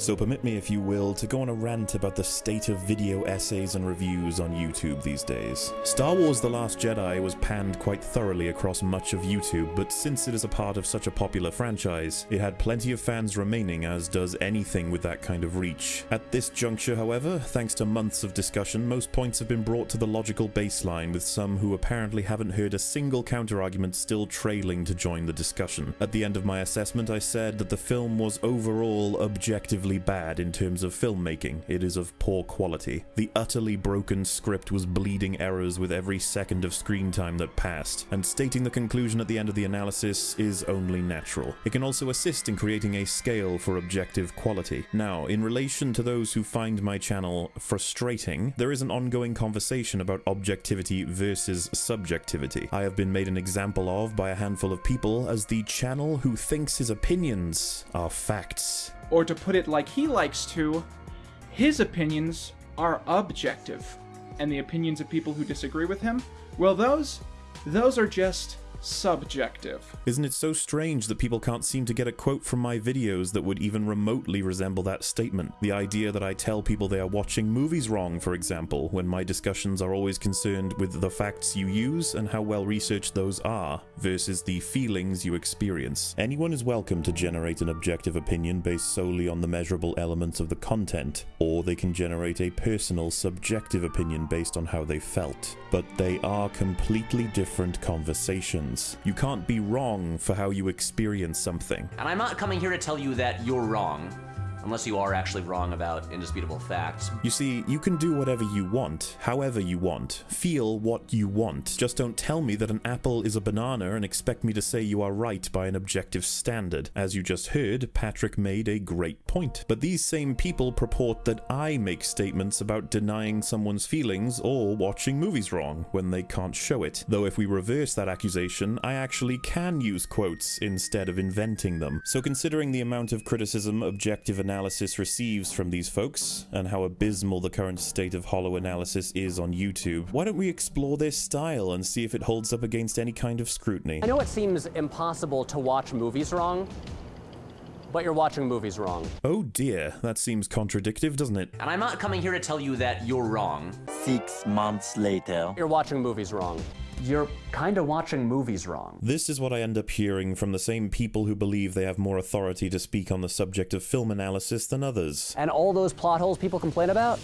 So permit me, if you will, to go on a rant about the state of video essays and reviews on YouTube these days. Star Wars The Last Jedi was panned quite thoroughly across much of YouTube, but since it is a part of such a popular franchise, it had plenty of fans remaining as does anything with that kind of reach. At this juncture, however, thanks to months of discussion, most points have been brought to the logical baseline with some who apparently haven't heard a single counterargument still trailing to join the discussion. At the end of my assessment, I said that the film was overall objectively bad in terms of filmmaking. It is of poor quality. The utterly broken script was bleeding errors with every second of screen time that passed, and stating the conclusion at the end of the analysis is only natural. It can also assist in creating a scale for objective quality. Now, in relation to those who find my channel frustrating, there is an ongoing conversation about objectivity versus subjectivity. I have been made an example of by a handful of people as the channel who thinks his opinions are facts. Or to put it like he likes to, his opinions are objective. And the opinions of people who disagree with him, well, those, those are just subjective. Isn't it so strange that people can't seem to get a quote from my videos that would even remotely resemble that statement? The idea that I tell people they are watching movies wrong, for example, when my discussions are always concerned with the facts you use and how well researched those are, versus the feelings you experience. Anyone is welcome to generate an objective opinion based solely on the measurable elements of the content, or they can generate a personal, subjective opinion based on how they felt. But they are completely different conversations. You can't be wrong for how you experience something. And I'm not coming here to tell you that you're wrong, unless you are actually wrong about indisputable facts. You see, you can do whatever you want, however you want, feel what you want. Just don't tell me that an apple is a banana and expect me to say you are right by an objective standard. As you just heard, Patrick made a great point. But these same people purport that I make statements about denying someone's feelings or watching movies wrong when they can't show it. Though if we reverse that accusation, I actually can use quotes instead of inventing them. So considering the amount of criticism objective analysis receives from these folks, and how abysmal the current state of hollow analysis is on YouTube, why don't we explore their style and see if it holds up against any kind of scrutiny? I know it seems impossible to watch movies wrong, but you're watching movies wrong. Oh dear, that seems contradictive, doesn't it? And I'm not coming here to tell you that you're wrong. Six months later. You're watching movies wrong. You're kinda watching movies wrong. This is what I end up hearing from the same people who believe they have more authority to speak on the subject of film analysis than others. And all those plot holes people complain about,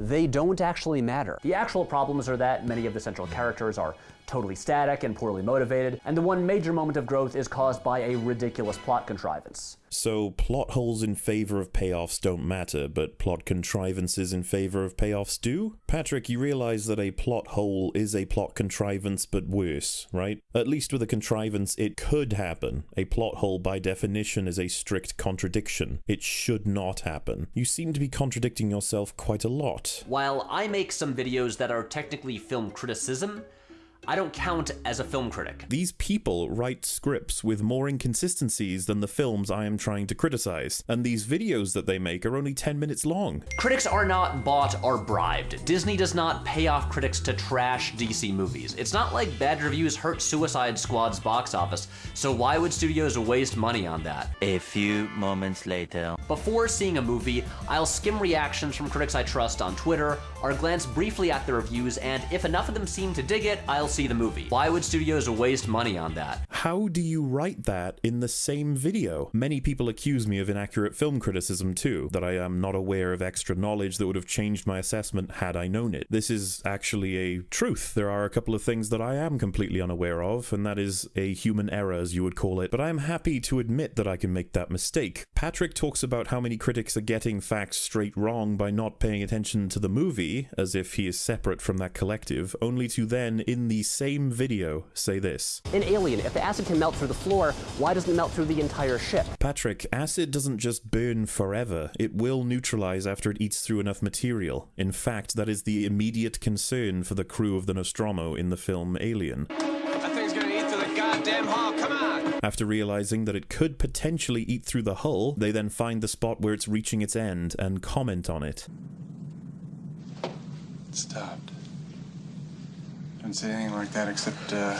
they don't actually matter. The actual problems are that many of the central characters are totally static and poorly motivated, and the one major moment of growth is caused by a ridiculous plot contrivance. So plot holes in favor of payoffs don't matter, but plot contrivances in favor of payoffs do? Patrick, you realize that a plot hole is a plot contrivance but worse, right? At least with a contrivance it could happen. A plot hole by definition is a strict contradiction. It should not happen. You seem to be contradicting yourself quite a lot. While I make some videos that are technically film criticism, I don't count as a film critic. These people write scripts with more inconsistencies than the films I am trying to criticize, and these videos that they make are only 10 minutes long. Critics are not bought or bribed. Disney does not pay off critics to trash DC movies. It's not like bad reviews hurt Suicide Squad's box office, so why would studios waste money on that? A few moments later. Before seeing a movie, I'll skim reactions from critics I trust on Twitter, or glance briefly at the reviews, and if enough of them seem to dig it, I'll see the movie. Why would studios waste money on that? How do you write that in the same video? Many people accuse me of inaccurate film criticism too, that I am not aware of extra knowledge that would have changed my assessment had I known it. This is actually a truth. There are a couple of things that I am completely unaware of, and that is a human error, as you would call it, but I am happy to admit that I can make that mistake. Patrick talks about how many critics are getting facts straight wrong by not paying attention to the movie, as if he is separate from that collective, only to then, in the same video, say this. In Alien, if the acid can melt through the floor, why doesn't it melt through the entire ship? Patrick, acid doesn't just burn forever, it will neutralize after it eats through enough material. In fact, that is the immediate concern for the crew of the Nostromo in the film Alien. That thing's gonna eat through the goddamn hull. Come on! After realizing that it could potentially eat through the hull, they then find the spot where it's reaching its end and comment on it. It stopped. Say anything like that except, uh.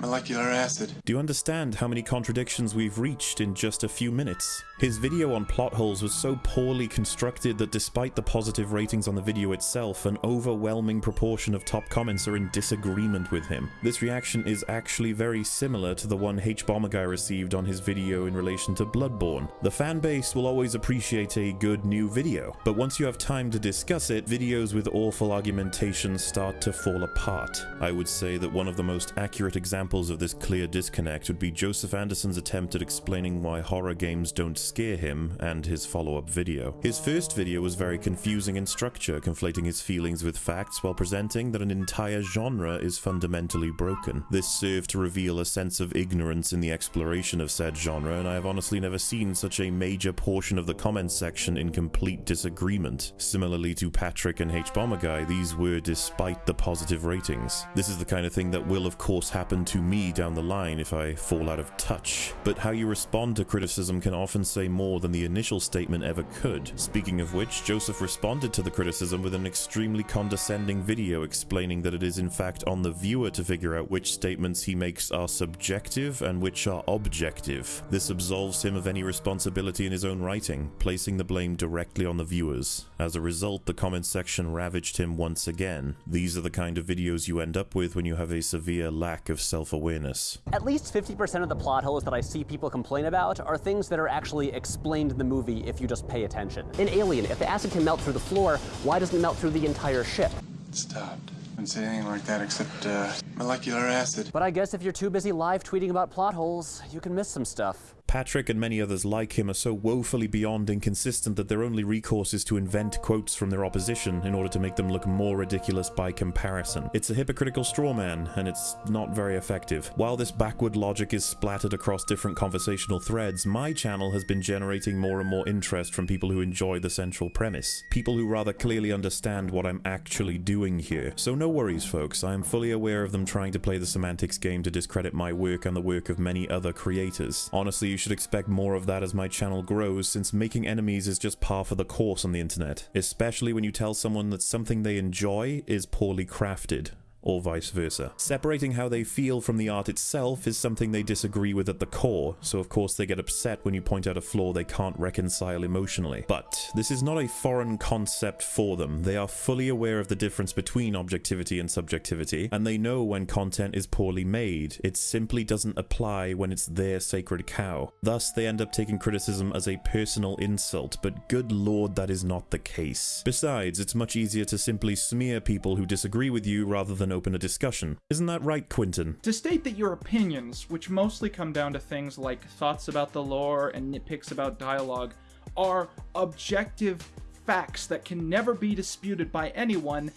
Molecular acid. Do you understand how many contradictions we've reached in just a few minutes? His video on plot holes was so poorly constructed that despite the positive ratings on the video itself, an overwhelming proportion of top comments are in disagreement with him. This reaction is actually very similar to the one H Bomber Guy received on his video in relation to Bloodborne. The fan base will always appreciate a good new video, but once you have time to discuss it, videos with awful argumentation start to fall apart. I would say that one of the most accurate examples of this clear disconnect would be Joseph Anderson's attempt at explaining why horror games don't scare him and his follow-up video. His first video was very confusing in structure, conflating his feelings with facts while presenting that an entire genre is fundamentally broken. This served to reveal a sense of ignorance in the exploration of said genre, and I have honestly never seen such a major portion of the comments section in complete disagreement. Similarly to Patrick and H Bomber Guy, these were despite the positive ratings. This is the kind of thing that will of course happen to me down the line if I fall out of touch. But how you respond to criticism can often say more than the initial statement ever could. Speaking of which, Joseph responded to the criticism with an extremely condescending video explaining that it is in fact on the viewer to figure out which statements he makes are subjective and which are objective. This absolves him of any responsibility in his own writing, placing the blame directly on the viewers. As a result, the comment section ravaged him once again. These are the kind of videos you end up with when you have a severe lack of self-awareness. At least 50% of the plot holes that I see people complain about are things that are actually explained in the movie if you just pay attention. In Alien, if the acid can melt through the floor, why doesn't it melt through the entire ship? It stopped. Didn't say anything like that except uh, molecular acid. But I guess if you're too busy live tweeting about plot holes, you can miss some stuff. Patrick and many others like him are so woefully beyond inconsistent that their only recourse is to invent quotes from their opposition in order to make them look more ridiculous by comparison. It's a hypocritical straw man, and it's not very effective. While this backward logic is splattered across different conversational threads, my channel has been generating more and more interest from people who enjoy the central premise. People who rather clearly understand what I'm actually doing here. So no worries folks, I am fully aware of them trying to play the semantics game to discredit my work and the work of many other creators. Honestly, you should expect more of that as my channel grows since making enemies is just par for the course on the internet, especially when you tell someone that something they enjoy is poorly crafted or vice versa. Separating how they feel from the art itself is something they disagree with at the core, so of course they get upset when you point out a flaw they can't reconcile emotionally. But this is not a foreign concept for them. They are fully aware of the difference between objectivity and subjectivity, and they know when content is poorly made. It simply doesn't apply when it's their sacred cow. Thus, they end up taking criticism as a personal insult, but good lord, that is not the case. Besides, it's much easier to simply smear people who disagree with you rather than open a discussion. Isn't that right, Quinton? To state that your opinions, which mostly come down to things like thoughts about the lore and nitpicks about dialogue, are objective facts that can never be disputed by anyone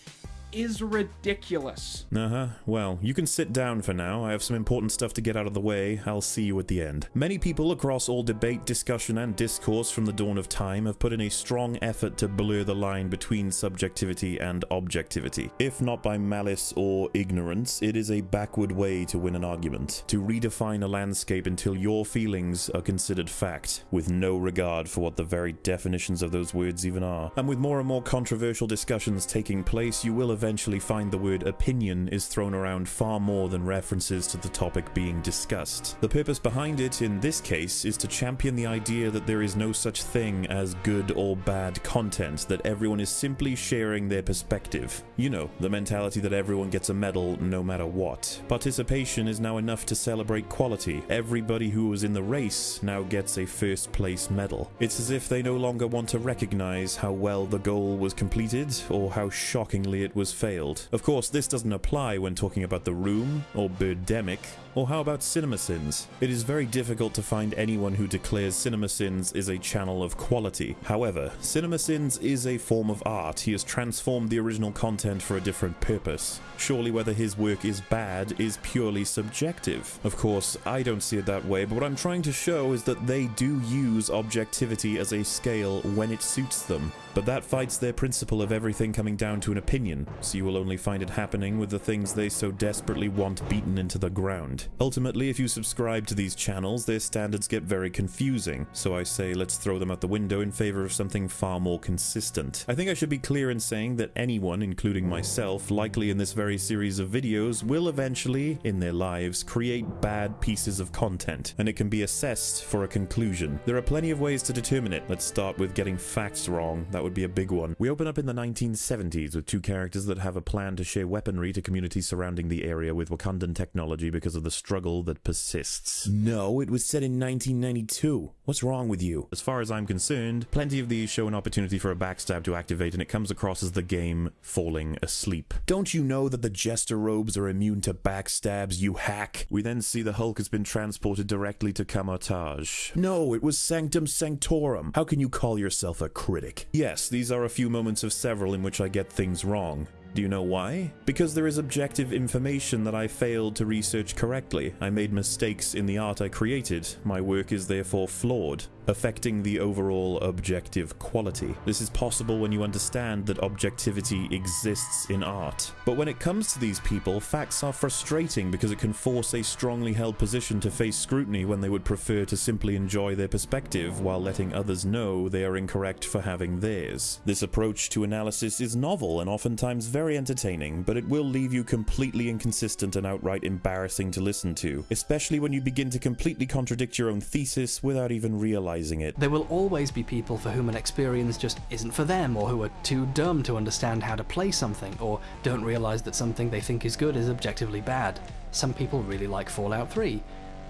is ridiculous. Uh huh. Well, you can sit down for now. I have some important stuff to get out of the way. I'll see you at the end. Many people across all debate, discussion, and discourse from the dawn of time have put in a strong effort to blur the line between subjectivity and objectivity. If not by malice or ignorance, it is a backward way to win an argument. To redefine a landscape until your feelings are considered fact, with no regard for what the very definitions of those words even are. And with more and more controversial discussions taking place, you will eventually find the word opinion is thrown around far more than references to the topic being discussed. The purpose behind it, in this case, is to champion the idea that there is no such thing as good or bad content, that everyone is simply sharing their perspective. You know, the mentality that everyone gets a medal no matter what. Participation is now enough to celebrate quality. Everybody who was in the race now gets a first place medal. It's as if they no longer want to recognize how well the goal was completed or how shockingly it was failed. Of course, this doesn't apply when talking about The Room or Birdemic, or how about CinemaSins? It is very difficult to find anyone who declares CinemaSins is a channel of quality. However, CinemaSins is a form of art. He has transformed the original content for a different purpose. Surely whether his work is bad is purely subjective. Of course, I don't see it that way, but what I'm trying to show is that they do use objectivity as a scale when it suits them. But that fights their principle of everything coming down to an opinion. so you will only find it happening with the things they so desperately want beaten into the ground. Ultimately, if you subscribe to these channels, their standards get very confusing, so I say let's throw them out the window in favor of something far more consistent. I think I should be clear in saying that anyone, including myself, likely in this very series of videos, will eventually, in their lives, create bad pieces of content, and it can be assessed for a conclusion. There are plenty of ways to determine it. Let's start with getting facts wrong. That would be a big one. We open up in the 1970s with two characters that have a plan to share weaponry to communities surrounding the area with Wakandan technology because of the struggle that persists. No, it was set in 1992. What's wrong with you? As far as I'm concerned, plenty of these show an opportunity for a backstab to activate and it comes across as the game falling asleep. Don't you know that the Jester robes are immune to backstabs, you hack? We then see the Hulk has been transported directly to Kamar-Taj. No, it was Sanctum Sanctorum. How can you call yourself a critic? Yes, these are a few moments of several in which I get things wrong. Do you know why? Because there is objective information that I failed to research correctly. I made mistakes in the art I created. My work is therefore flawed, affecting the overall objective quality. This is possible when you understand that objectivity exists in art. But when it comes to these people, facts are frustrating because it can force a strongly held position to face scrutiny when they would prefer to simply enjoy their perspective while letting others know they are incorrect for having theirs. This approach to analysis is novel and oftentimes very entertaining, but it will leave you completely inconsistent and outright embarrassing to listen to, especially when you begin to completely contradict your own thesis without even realizing it. There will always be people for whom an experience just isn't for them, or who are too dumb to understand how to play something, or don't realize that something they think is good is objectively bad. Some people really like Fallout 3,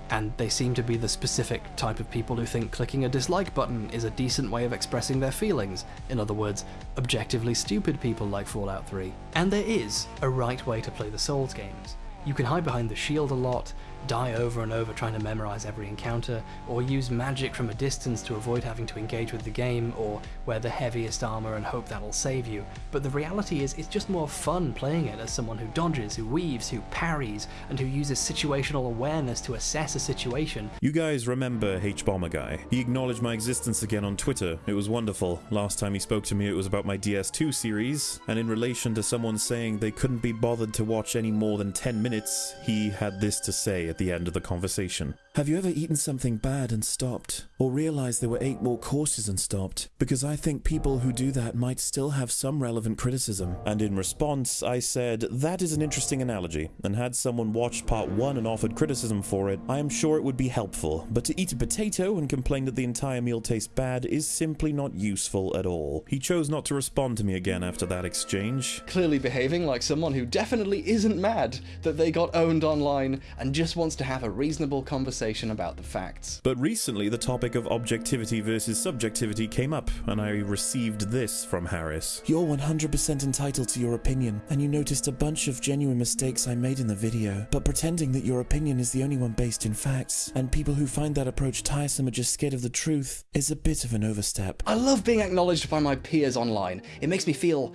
and they seem to be the specific type of people who think clicking a dislike button is a decent way of expressing their feelings. In other words, objectively stupid people like Fallout 3. And there is a right way to play the Souls games. You can hide behind the shield a lot, die over and over trying to memorize every encounter, or use magic from a distance to avoid having to engage with the game, or wear the heaviest armor and hope that'll save you. But the reality is, it's just more fun playing it as someone who dodges, who weaves, who parries, and who uses situational awareness to assess a situation. You guys remember H-Bomber Guy. He acknowledged my existence again on Twitter. It was wonderful. Last time he spoke to me it was about my DS2 series, and in relation to someone saying they couldn't be bothered to watch any more than 10 minutes he had this to say at the end of the conversation. Have you ever eaten something bad and stopped? Or realized there were eight more courses and stopped? Because I think people who do that might still have some relevant criticism. And in response, I said, that is an interesting analogy, and had someone watched part one and offered criticism for it, I am sure it would be helpful. But to eat a potato and complain that the entire meal tastes bad is simply not useful at all. He chose not to respond to me again after that exchange. Clearly behaving like someone who definitely isn't mad that they got owned online and just wants to have a reasonable conversation about the facts. But recently, the topic of objectivity versus subjectivity came up, and I received this from Harris. You're 100% entitled to your opinion, and you noticed a bunch of genuine mistakes I made in the video. But pretending that your opinion is the only one based in facts, and people who find that approach tiresome are just scared of the truth, is a bit of an overstep. I love being acknowledged by my peers online. It makes me feel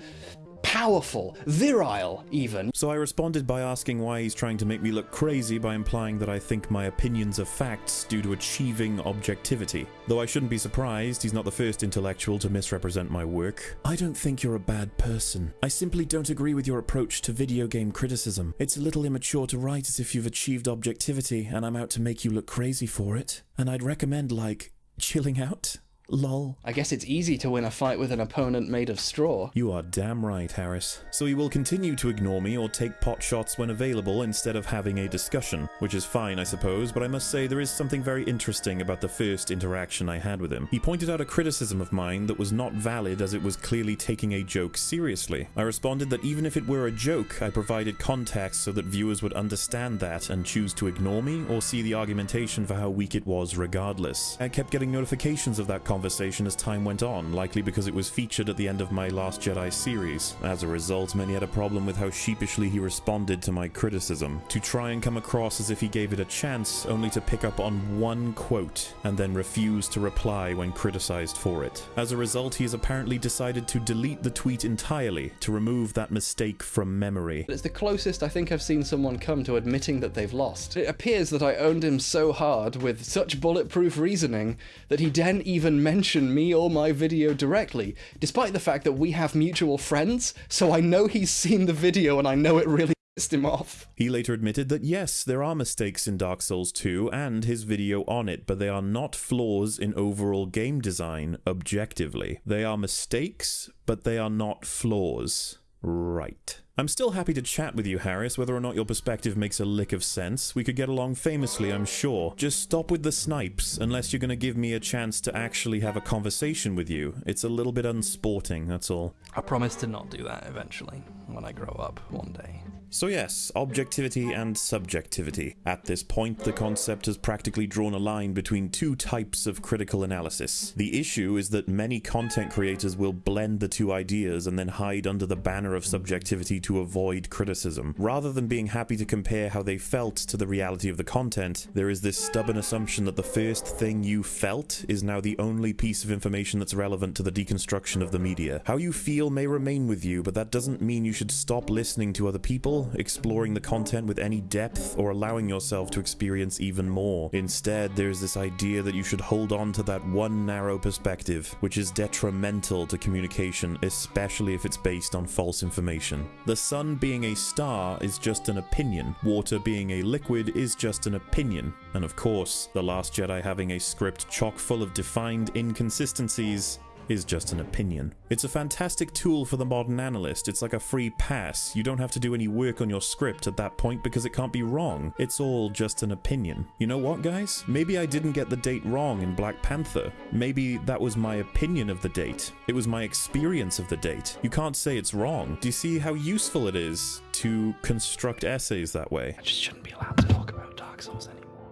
powerful, virile, even. So I responded by asking why he's trying to make me look crazy by implying that I think my opinions are facts due to achieving objectivity. Though I shouldn't be surprised, he's not the first intellectual to misrepresent my work. I don't think you're a bad person. I simply don't agree with your approach to video game criticism. It's a little immature to write as if you've achieved objectivity and I'm out to make you look crazy for it. And I'd recommend, like, chilling out. Lol. I guess it's easy to win a fight with an opponent made of straw. You are damn right, Harris. So he will continue to ignore me or take pot shots when available instead of having a discussion, which is fine, I suppose, but I must say there is something very interesting about the first interaction I had with him. He pointed out a criticism of mine that was not valid as it was clearly taking a joke seriously. I responded that even if it were a joke, I provided context so that viewers would understand that and choose to ignore me or see the argumentation for how weak it was regardless. I kept getting notifications of that conversation conversation as time went on, likely because it was featured at the end of my Last Jedi series. As a result, many had a problem with how sheepishly he responded to my criticism, to try and come across as if he gave it a chance, only to pick up on one quote, and then refuse to reply when criticized for it. As a result, he has apparently decided to delete the tweet entirely, to remove that mistake from memory. It's the closest I think I've seen someone come to admitting that they've lost. It appears that I owned him so hard with such bulletproof reasoning that he didn't even mention me or my video directly, despite the fact that we have mutual friends, so I know he's seen the video and I know it really pissed him off. He later admitted that yes, there are mistakes in Dark Souls 2 and his video on it, but they are not flaws in overall game design objectively. They are mistakes, but they are not flaws. Right. I'm still happy to chat with you, Harris, whether or not your perspective makes a lick of sense. We could get along famously, I'm sure. Just stop with the snipes, unless you're gonna give me a chance to actually have a conversation with you. It's a little bit unsporting, that's all. I promise to not do that eventually, when I grow up one day. So yes, objectivity and subjectivity. At this point, the concept has practically drawn a line between two types of critical analysis. The issue is that many content creators will blend the two ideas and then hide under the banner of subjectivity to avoid criticism. Rather than being happy to compare how they felt to the reality of the content, there is this stubborn assumption that the first thing you felt is now the only piece of information that's relevant to the deconstruction of the media. How you feel may remain with you, but that doesn't mean you should stop listening to other people exploring the content with any depth, or allowing yourself to experience even more. Instead, there's this idea that you should hold on to that one narrow perspective, which is detrimental to communication, especially if it's based on false information. The sun being a star is just an opinion, water being a liquid is just an opinion, and of course, The Last Jedi having a script chock full of defined inconsistencies is just an opinion. It's a fantastic tool for the modern analyst. It's like a free pass. You don't have to do any work on your script at that point because it can't be wrong. It's all just an opinion. You know what, guys? Maybe I didn't get the date wrong in Black Panther. Maybe that was my opinion of the date. It was my experience of the date. You can't say it's wrong. Do you see how useful it is to construct essays that way? I just shouldn't be allowed to talk about Dark Souls anymore.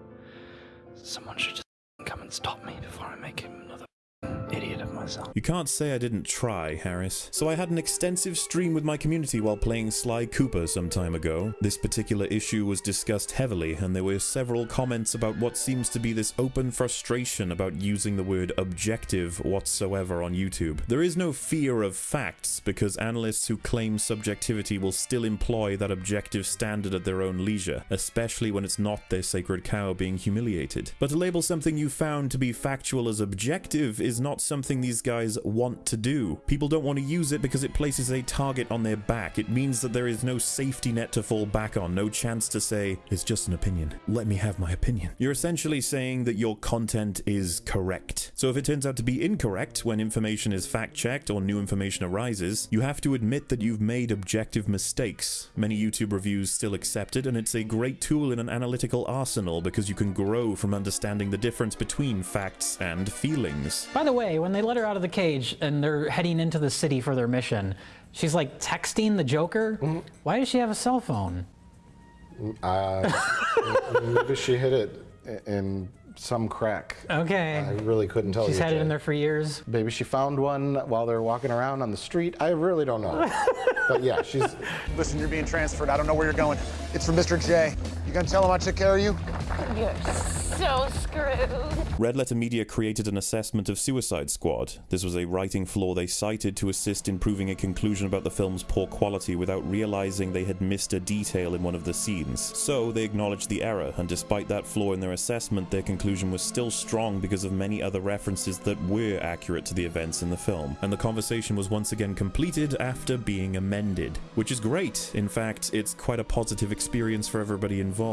Someone should just come and stop me before I make him You can't say I didn't try, Harris. So I had an extensive stream with my community while playing Sly Cooper some time ago. This particular issue was discussed heavily, and there were several comments about what seems to be this open frustration about using the word objective whatsoever on YouTube. There is no fear of facts, because analysts who claim subjectivity will still employ that objective standard at their own leisure, especially when it's not their sacred cow being humiliated. But to label something you found to be factual as objective is not something these guys want to do. People don't want to use it because it places a target on their back. It means that there is no safety net to fall back on, no chance to say, it's just an opinion. Let me have my opinion. You're essentially saying that your content is correct. So if it turns out to be incorrect when information is fact checked or new information arises, you have to admit that you've made objective mistakes. Many YouTube reviews still accept it, and it's a great tool in an analytical arsenal because you can grow from understanding the difference between facts and feelings. By the way, when they let her out of the cage and they're heading into the city for their mission, she's like texting the Joker. Why does she have a cell phone? Uh, maybe she hit it in some crack. Okay. I really couldn't tell She's you. had it in there for years. Maybe she found one while they were walking around on the street. I really don't know. but yeah, she's. Listen, you're being transferred. I don't know where you're going. It's from Mr. J. You gonna tell him I took care of you? You're so screwed. Red Letter Media created an assessment of Suicide Squad. This was a writing flaw they cited to assist in proving a conclusion about the film's poor quality without realizing they had missed a detail in one of the scenes. So they acknowledged the error, and despite that flaw in their assessment, their conclusion was still strong because of many other references that were accurate to the events in the film. And the conversation was once again completed after being amended, which is great. In fact, it's quite a positive experience for everybody involved.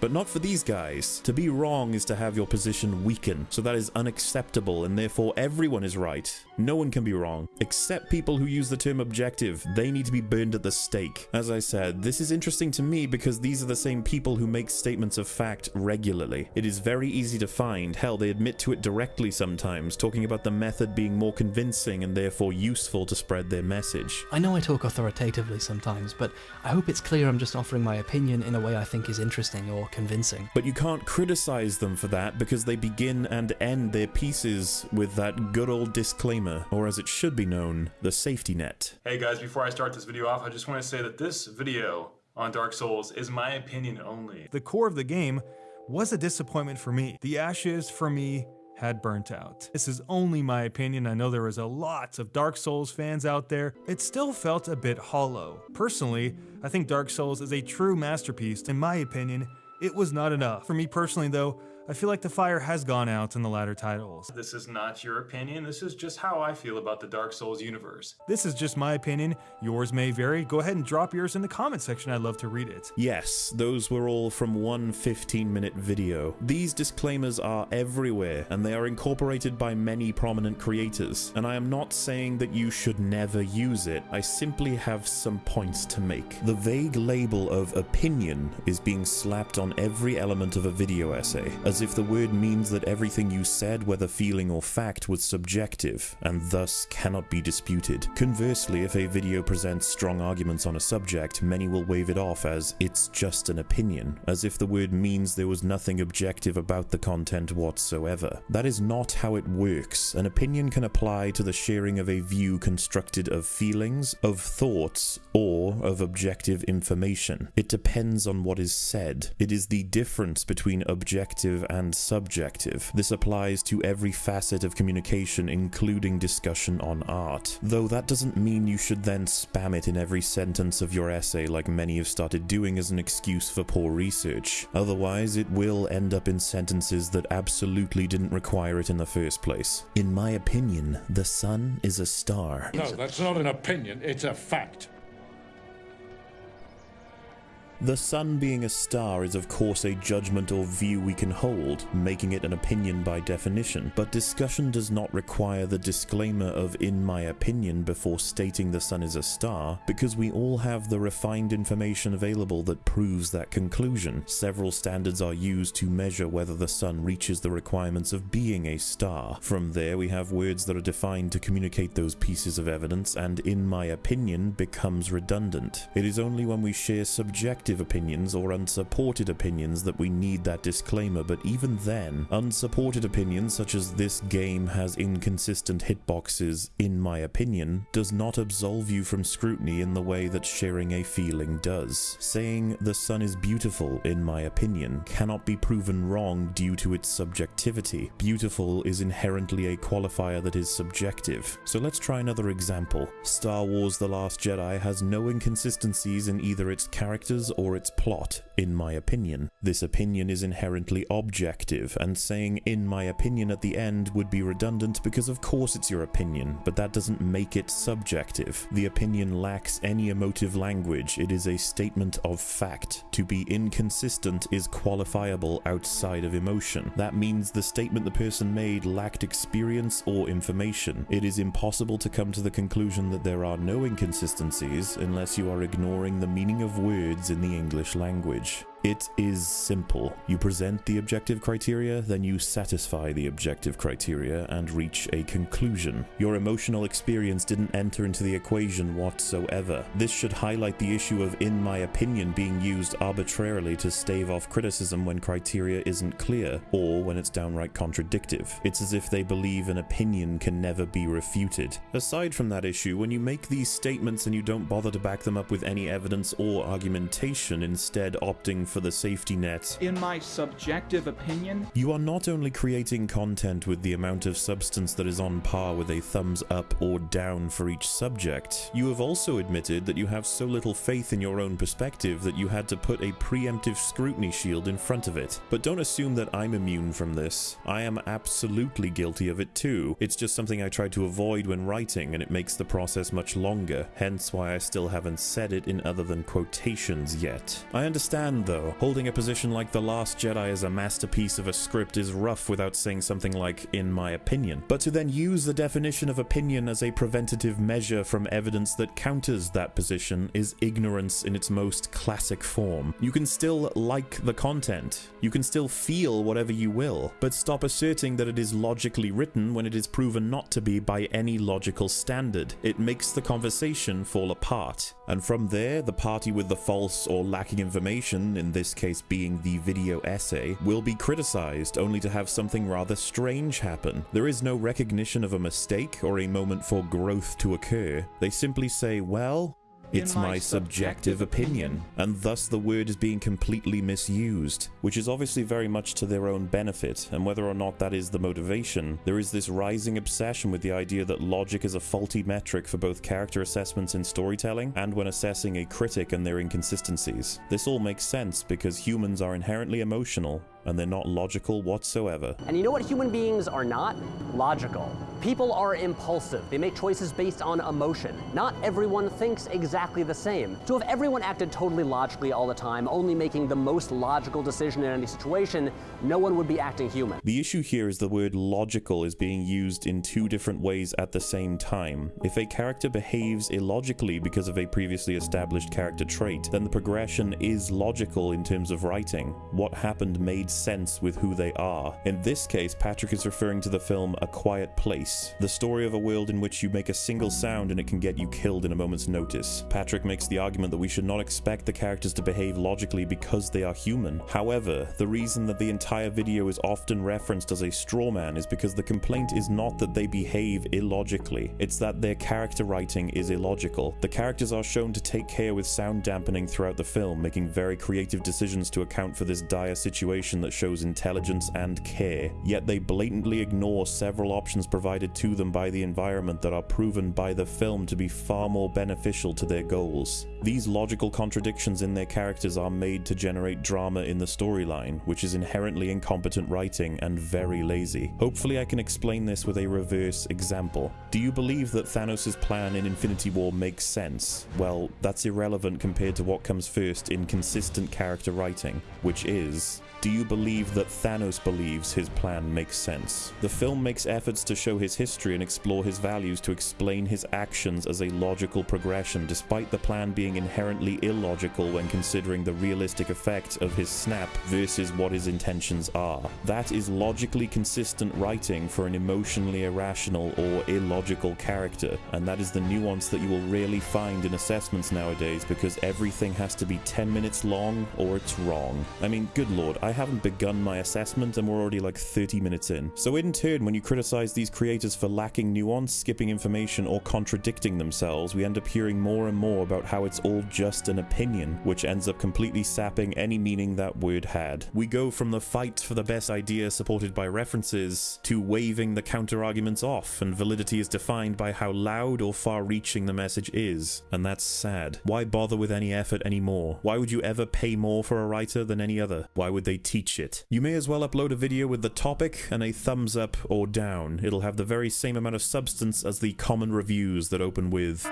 But not for these guys. To be wrong is to have your position weaken, so that is unacceptable, and therefore everyone is right. No one can be wrong, except people who use the term objective. They need to be burned at the stake. As I said, this is interesting to me because these are the same people who make statements of fact regularly. It is very easy to find, hell, they admit to it directly sometimes, talking about the method being more convincing and therefore useful to spread their message. I know I talk authoritatively sometimes, but I hope it's clear I'm just offering my opinion in a way I think is interesting or convincing. But you can't criticize them for that because they begin and end their pieces with that good old disclaimer, or as it should be known, the safety net. Hey guys, before I start this video off, I just want to say that this video on Dark Souls is my opinion only. The core of the game was a disappointment for me. The ashes, for me, had burnt out. This is only my opinion. I know there was a lot of Dark Souls fans out there. It still felt a bit hollow. Personally, I think Dark Souls is a true masterpiece. In my opinion, it was not enough. For me personally though, I feel like the fire has gone out in the latter titles. This is not your opinion, this is just how I feel about the Dark Souls universe. This is just my opinion, yours may vary. Go ahead and drop yours in the comment section, I'd love to read it. Yes, those were all from one 15 minute video. These disclaimers are everywhere, and they are incorporated by many prominent creators. And I am not saying that you should never use it, I simply have some points to make. The vague label of opinion is being slapped on every element of a video essay, as if the word means that everything you said, whether feeling or fact, was subjective, and thus cannot be disputed. Conversely, if a video presents strong arguments on a subject, many will wave it off as it's just an opinion, as if the word means there was nothing objective about the content whatsoever. That is not how it works. An opinion can apply to the sharing of a view constructed of feelings, of thoughts, or of objective information. It depends on what is said. It is the difference between objective and subjective. This applies to every facet of communication, including discussion on art. Though that doesn't mean you should then spam it in every sentence of your essay like many have started doing as an excuse for poor research. Otherwise, it will end up in sentences that absolutely didn't require it in the first place. In my opinion, the sun is a star. No, that's not an opinion, it's a fact. The sun being a star is of course a judgment or view we can hold, making it an opinion by definition, but discussion does not require the disclaimer of in my opinion before stating the sun is a star, because we all have the refined information available that proves that conclusion. Several standards are used to measure whether the sun reaches the requirements of being a star. From there we have words that are defined to communicate those pieces of evidence and in my opinion becomes redundant. It is only when we share subjective opinions or unsupported opinions that we need that disclaimer, but even then, unsupported opinions such as this game has inconsistent hitboxes, in my opinion, does not absolve you from scrutiny in the way that sharing a feeling does. Saying the sun is beautiful, in my opinion, cannot be proven wrong due to its subjectivity. Beautiful is inherently a qualifier that is subjective. So let's try another example. Star Wars The Last Jedi has no inconsistencies in either its characters or its plot, in my opinion. This opinion is inherently objective, and saying in my opinion at the end would be redundant because of course it's your opinion, but that doesn't make it subjective. The opinion lacks any emotive language, it is a statement of fact. To be inconsistent is qualifiable outside of emotion. That means the statement the person made lacked experience or information. It is impossible to come to the conclusion that there are no inconsistencies unless you are ignoring the meaning of words in the English language. It is simple. You present the objective criteria, then you satisfy the objective criteria and reach a conclusion. Your emotional experience didn't enter into the equation whatsoever. This should highlight the issue of in my opinion being used arbitrarily to stave off criticism when criteria isn't clear, or when it's downright contradictive. It's as if they believe an opinion can never be refuted. Aside from that issue, when you make these statements and you don't bother to back them up with any evidence or argumentation, instead opting for the safety net. In my subjective opinion, You are not only creating content with the amount of substance that is on par with a thumbs up or down for each subject, you have also admitted that you have so little faith in your own perspective that you had to put a preemptive scrutiny shield in front of it. But don't assume that I'm immune from this. I am absolutely guilty of it too. It's just something I try to avoid when writing and it makes the process much longer, hence why I still haven't said it in other than quotations yet. I understand though, holding a position like The Last Jedi as a masterpiece of a script is rough without saying something like, in my opinion. But to then use the definition of opinion as a preventative measure from evidence that counters that position is ignorance in its most classic form. You can still like the content, you can still feel whatever you will, but stop asserting that it is logically written when it is proven not to be by any logical standard. It makes the conversation fall apart. And from there, the party with the false or lacking information, in this case being the video essay, will be criticized only to have something rather strange happen. There is no recognition of a mistake or a moment for growth to occur. They simply say, well, it's my, subjective opinion, and thus the word is being completely misused, which is obviously very much to their own benefit, and whether or not that is the motivation, there is this rising obsession with the idea that logic is a faulty metric for both character assessments in storytelling and when assessing a critic and their inconsistencies. This all makes sense because humans are inherently emotional, and they're not logical whatsoever. And you know what human beings are not? Logical. People are impulsive. They make choices based on emotion. Not everyone thinks exactly the same. So if everyone acted totally logically all the time, only making the most logical decision in any situation, no one would be acting human. The issue here is the word logical is being used in two different ways at the same time. If a character behaves illogically because of a previously established character trait, then the progression is logical in terms of writing. What happened made sense with who they are. In this case, Patrick is referring to the film A Quiet Place, the story of a world in which you make a single sound and it can get you killed in a moment's notice. Patrick makes the argument that we should not expect the characters to behave logically because they are human. However, the reason that the entire video is often referenced as a straw man is because the complaint is not that they behave illogically, it's that their character writing is illogical. The characters are shown to take care with sound dampening throughout the film, making very creative decisions to account for this dire situation that shows intelligence and care, yet they blatantly ignore several options provided to them by the environment that are proven by the film to be far more beneficial to their goals. These logical contradictions in their characters are made to generate drama in the storyline, which is inherently incompetent writing and very lazy. Hopefully I can explain this with a reverse example. Do you believe that Thanos' plan in Infinity War makes sense? Well, that's irrelevant compared to what comes first in consistent character writing, which is do you believe that Thanos believes his plan makes sense? The film makes efforts to show his history and explore his values to explain his actions as a logical progression, despite the plan being inherently illogical when considering the realistic effects of his snap versus what his intentions are. That is logically consistent writing for an emotionally irrational or illogical character, and that is the nuance that you will rarely find in assessments nowadays because everything has to be 10 minutes long or it's wrong. I mean, good lord, I haven't begun my assessment and we're already like 30 minutes in. So in turn, when you criticize these creators for lacking nuance, skipping information, or contradicting themselves, we end up hearing more and more about how it's all just an opinion, which ends up completely sapping any meaning that word had. We go from the fight for the best idea supported by references to waving the counter-arguments off, and validity is defined by how loud or far-reaching the message is, and that's sad. Why bother with any effort anymore? Why would you ever pay more for a writer than any other? Why would they teach it. You may as well upload a video with the topic and a thumbs up or down. It'll have the very same amount of substance as the common reviews that open with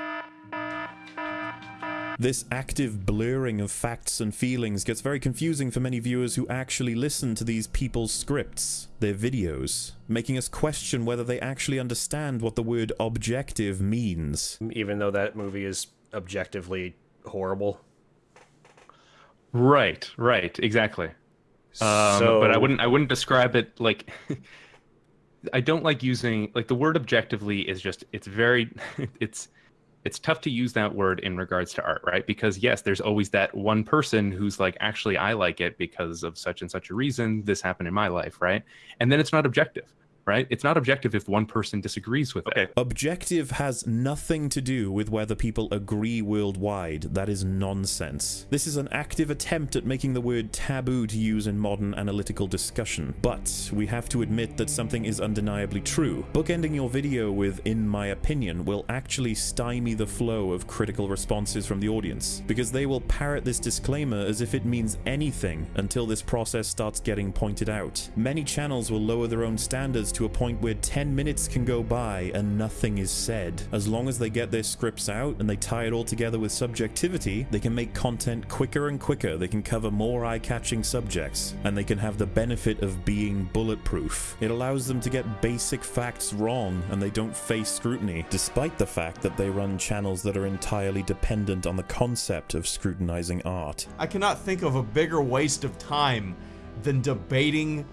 this active blurring of facts and feelings gets very confusing for many viewers who actually listen to these people's scripts, their videos, making us question whether they actually understand what the word objective means. Even though that movie is objectively horrible. Right, right, exactly. Um, So- but I wouldn't I wouldn't describe it like I don't like using like the word objectively is just it's very it's it's tough to use that word in regards to art, right? Because yes, there's always that one person who's like actually I like it because of such and such a reason this happened in my life, right? And then it's not objective, right? It's not objective if one person disagrees with it. Objective has nothing to do with whether people agree worldwide. That is nonsense. This is an active attempt at making the word taboo to use in modern analytical discussion. But we have to admit that something is undeniably true. Bookending your video with, in my opinion, will actually stymie the flow of critical responses from the audience, because they will parrot this disclaimer as if it means anything until this process starts getting pointed out. Many channels will lower their own standards to a point where 10 minutes can go by and nothing is said. As long as they get their scripts out and they tie it all together with subjectivity, they can make content quicker and quicker, they can cover more eye-catching subjects, and they can have the benefit of being bulletproof. It allows them to get basic facts wrong and they don't face scrutiny, despite the fact that they run channels that are entirely dependent on the concept of scrutinizing art. I cannot think of a bigger waste of time than debating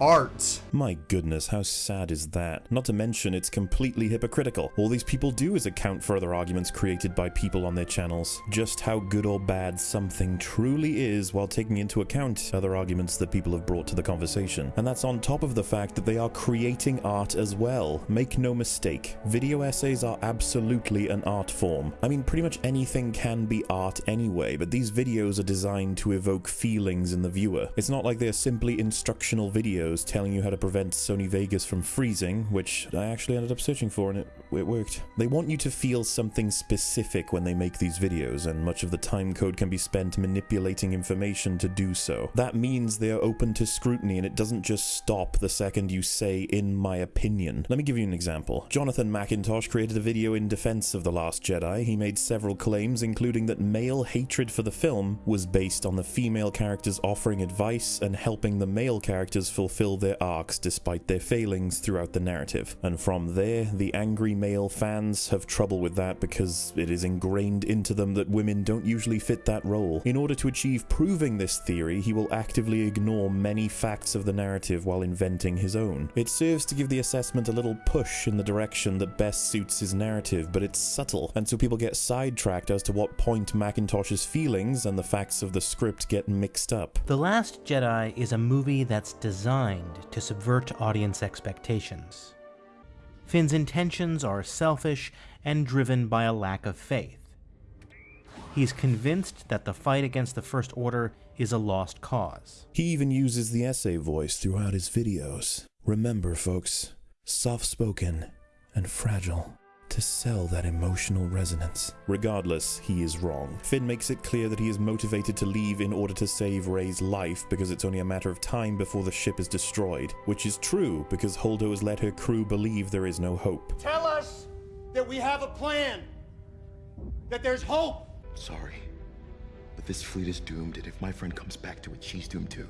art. My goodness, how sad is that? Not to mention, it's completely hypocritical. All these people do is account for other arguments created by people on their channels. Just how good or bad something truly is while taking into account other arguments that people have brought to the conversation. And that's on top of the fact that they are creating art as well. Make no mistake, video essays are absolutely an art form. I mean, pretty much anything can be art anyway, but these videos are designed to evoke feelings in the viewer. It's not like they're simply instructional videos videos telling you how to prevent Sony Vegas from freezing, which I actually ended up searching for and it, it worked. They want you to feel something specific when they make these videos, and much of the time code can be spent manipulating information to do so. That means they are open to scrutiny and it doesn't just stop the second you say, in my opinion. Let me give you an example. Jonathan McIntosh created a video in defense of The Last Jedi. He made several claims, including that male hatred for the film was based on the female characters offering advice and helping the male characters fulfill their arcs despite their failings throughout the narrative. And from there, the angry male fans have trouble with that because it is ingrained into them that women don't usually fit that role. In order to achieve proving this theory, he will actively ignore many facts of the narrative while inventing his own. It serves to give the assessment a little push in the direction that best suits his narrative, but it's subtle, and so people get sidetracked as to what point McIntosh's feelings and the facts of the script get mixed up. The Last Jedi is a movie that's designed to subvert audience expectations. Finn's intentions are selfish and driven by a lack of faith. He's convinced that the fight against the First Order is a lost cause. He even uses the essay voice throughout his videos. Remember, folks, soft spoken and fragile to sell that emotional resonance. Regardless, he is wrong. Finn makes it clear that he is motivated to leave in order to save Rey's life because it's only a matter of time before the ship is destroyed, which is true because Holdo has let her crew believe there is no hope. Tell us that we have a plan, that there's hope. Sorry, but this fleet is doomed, and if my friend comes back to it, she's doomed too.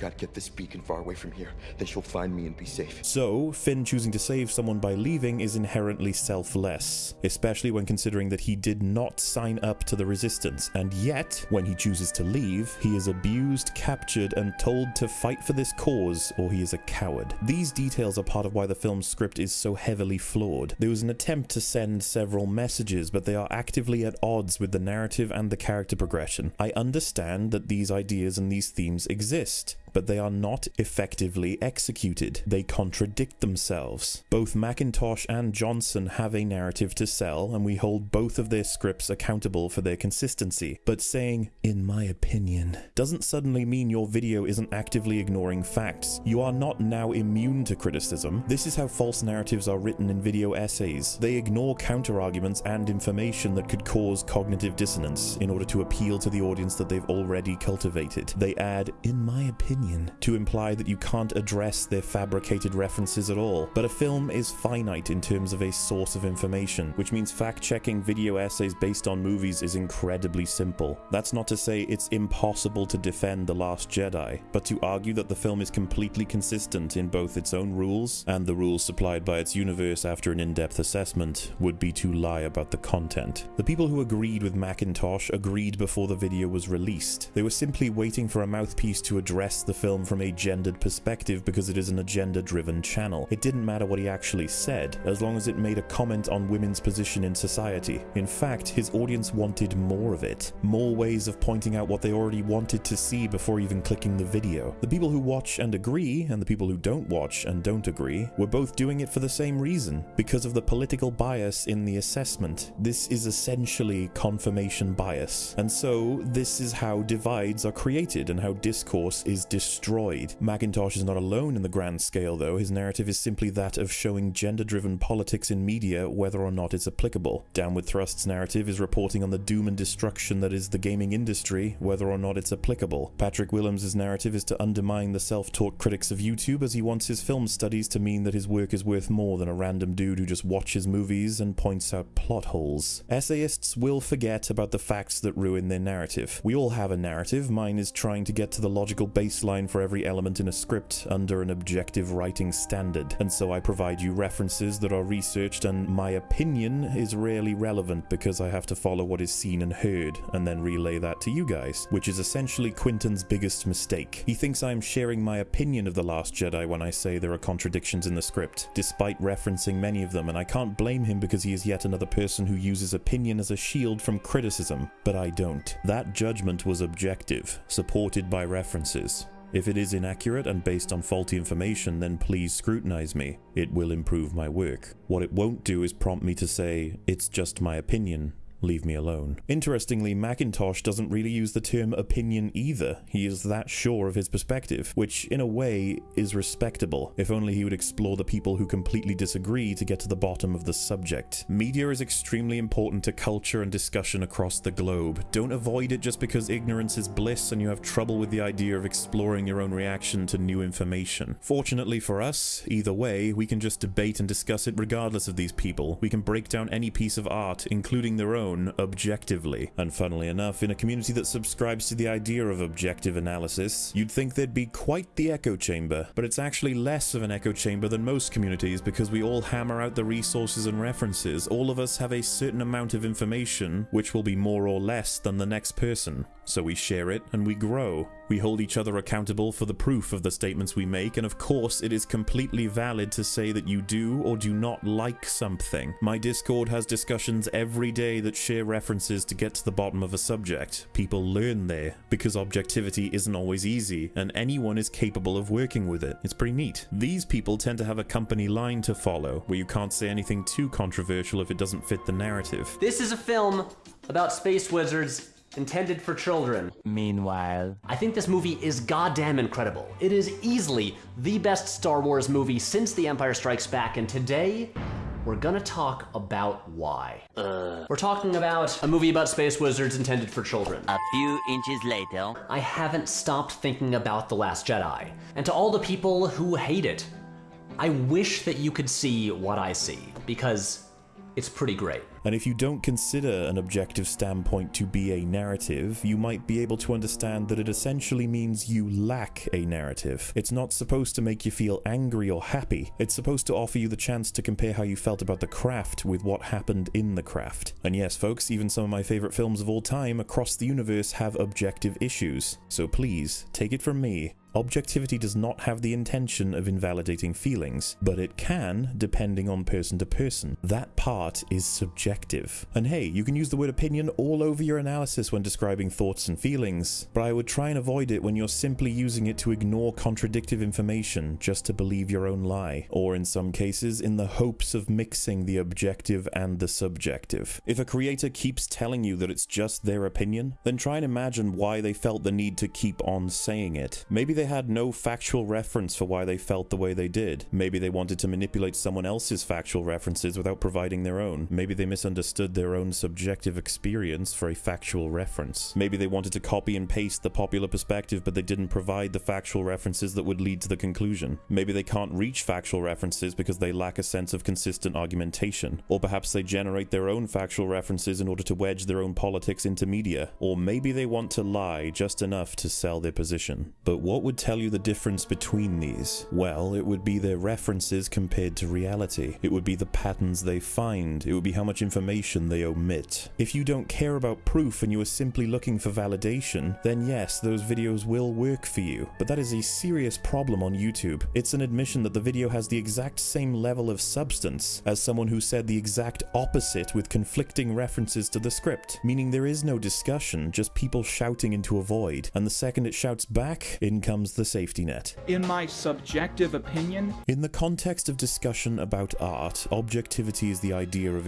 Gotta get this beacon far away from here. Then she'll find me and be safe. So, Finn choosing to save someone by leaving is inherently selfless, especially when considering that he did not sign up to the Resistance, and yet, when he chooses to leave, he is abused, captured, and told to fight for this cause, or he is a coward. These details are part of why the film's script is so heavily flawed. There was an attempt to send several messages, but they are actively at odds with the narrative and the character progression. I understand that these ideas and these themes exist, but they are not effectively executed. They contradict themselves. Both McIntosh and Johnson have a narrative to sell, and we hold both of their scripts accountable for their consistency. But saying, in my opinion, doesn't suddenly mean your video isn't actively ignoring facts. You are not now immune to criticism. This is how false narratives are written in video essays. They ignore counterarguments and information that could cause cognitive dissonance in order to appeal to the audience that they've already cultivated. They add, in my opinion, to imply that you can't address their fabricated references at all. But a film is finite in terms of a source of information, which means fact checking video essays based on movies is incredibly simple. That's not to say it's impossible to defend The Last Jedi, but to argue that the film is completely consistent in both its own rules and the rules supplied by its universe after an in depth assessment would be to lie about the content. The people who agreed with McIntosh agreed before the video was released. They were simply waiting for a mouthpiece to address the film from a gendered perspective because it is an agenda driven channel. It didn't matter what he actually said, as long as it made a comment on women's position in society. In fact, his audience wanted more of it. More ways of pointing out what they already wanted to see before even clicking the video. The people who watch and agree, and the people who don't watch and don't agree, were both doing it for the same reason because of the political bias in the assessment. This is essentially confirmation bias. And so, this is how divides are created and how discourse is destroyed. McIntosh is not alone in the grand scale, though. His narrative is simply that of showing gender driven politics in media, whether or not it's applicable. Downward Thrust's narrative is reporting on the doom and destruction that is the gaming industry, whether or not it's applicable. Patrick Willems' narrative is to undermine the self taught critics of YouTube as he wants his film studies to mean that his work is worth more than a random dude who just watches movies and points out plot holes. Essayists will forget about the facts that ruin their narrative. We all have a narrative. Mine is trying to get to the logical baseline for every element in a script under an objective writing standard, and so I provide you references that are researched, and my opinion is rarely relevant because I have to follow what is seen and heard, and then relay that to you guys, which is essentially Quinton's biggest mistake. He thinks I am sharing my opinion of The Last Jedi when I say there are contradictions in the script, despite referencing many of them, and I can't blame him because he is yet another person who uses opinion as a shield from criticism, but I don't. That judgment was objective, supported by references. If it is inaccurate and based on faulty information, then please scrutinize me. It will improve my work. What it won't do is prompt me to say, it's just my opinion, leave me alone. Interestingly, McIntosh doesn't really use the term opinion either. He is that sure of his perspective, which in a way is respectable, if only he would explore the people who completely disagree to get to the bottom of the subject. Media is extremely important to culture and discussion across the globe. Don't avoid it just because ignorance is bliss and you have trouble with the idea of exploring your own reaction to new information. Fortunately for us, either way, we can just debate and discuss it regardless of these people. We can break down any piece of art, including their own, objectively. And funnily enough, in a community that subscribes to the idea of objective analysis, you'd think there'd be quite the echo chamber, but it's actually less of an echo chamber than most communities because we all hammer out the resources and references. All of us have a certain amount of information, which will be more or less than the next person. So we share it and we grow. We hold each other accountable for the proof of the statements we make, and of course, it is completely valid to say that you do or do not like something. My Discord has discussions every day that share references to get to the bottom of a subject. People learn there, because objectivity isn't always easy, and anyone is capable of working with it. It's pretty neat. These people tend to have a company line to follow, where you can't say anything too controversial if it doesn't fit the narrative. This is a film about space wizards intended for children. Meanwhile, I think this movie is goddamn incredible. It is easily the best Star Wars movie since The Empire Strikes Back, and today we're gonna talk about why. Uh. We're talking about a movie about space wizards intended for children. A few inches later, I haven't stopped thinking about The Last Jedi. And to all the people who hate it, I wish that you could see what I see, because it's pretty great. And if you don't consider an objective standpoint to be a narrative, you might be able to understand that it essentially means you lack a narrative. It's not supposed to make you feel angry or happy. It's supposed to offer you the chance to compare how you felt about the craft with what happened in the craft. And yes, folks, even some of my favorite films of all time across the universe have objective issues. So please, take it from me, Objectivity does not have the intention of invalidating feelings, but it can, depending on person to person. That part is subjective. And hey, you can use the word opinion all over your analysis when describing thoughts and feelings, but I would try and avoid it when you're simply using it to ignore contradictive information just to believe your own lie, or in some cases, in the hopes of mixing the objective and the subjective. If a creator keeps telling you that it's just their opinion, then try and imagine why they felt the need to keep on saying it. Maybe they had no factual reference for why they felt the way they did. Maybe they wanted to manipulate someone else's factual references without providing their own. Maybe they misunderstood their own subjective experience for a factual reference. Maybe they wanted to copy and paste the popular perspective, but they didn't provide the factual references that would lead to the conclusion. Maybe they can't reach factual references because they lack a sense of consistent argumentation. Or perhaps they generate their own factual references in order to wedge their own politics into media. Or maybe they want to lie just enough to sell their position. But what would tell you the difference between these? Well, it would be their references compared to reality. It would be the patterns they find. It would be how much information they omit. If you don't care about proof and you are simply looking for validation, then yes, those videos will work for you. But that is a serious problem on YouTube. It's an admission that the video has the exact same level of substance as someone who said the exact opposite with conflicting references to the script, meaning there is no discussion, just people shouting into a void. And the second it shouts back, in comes the safety net. In my subjective opinion, In the context of discussion about art, objectivity is the idea of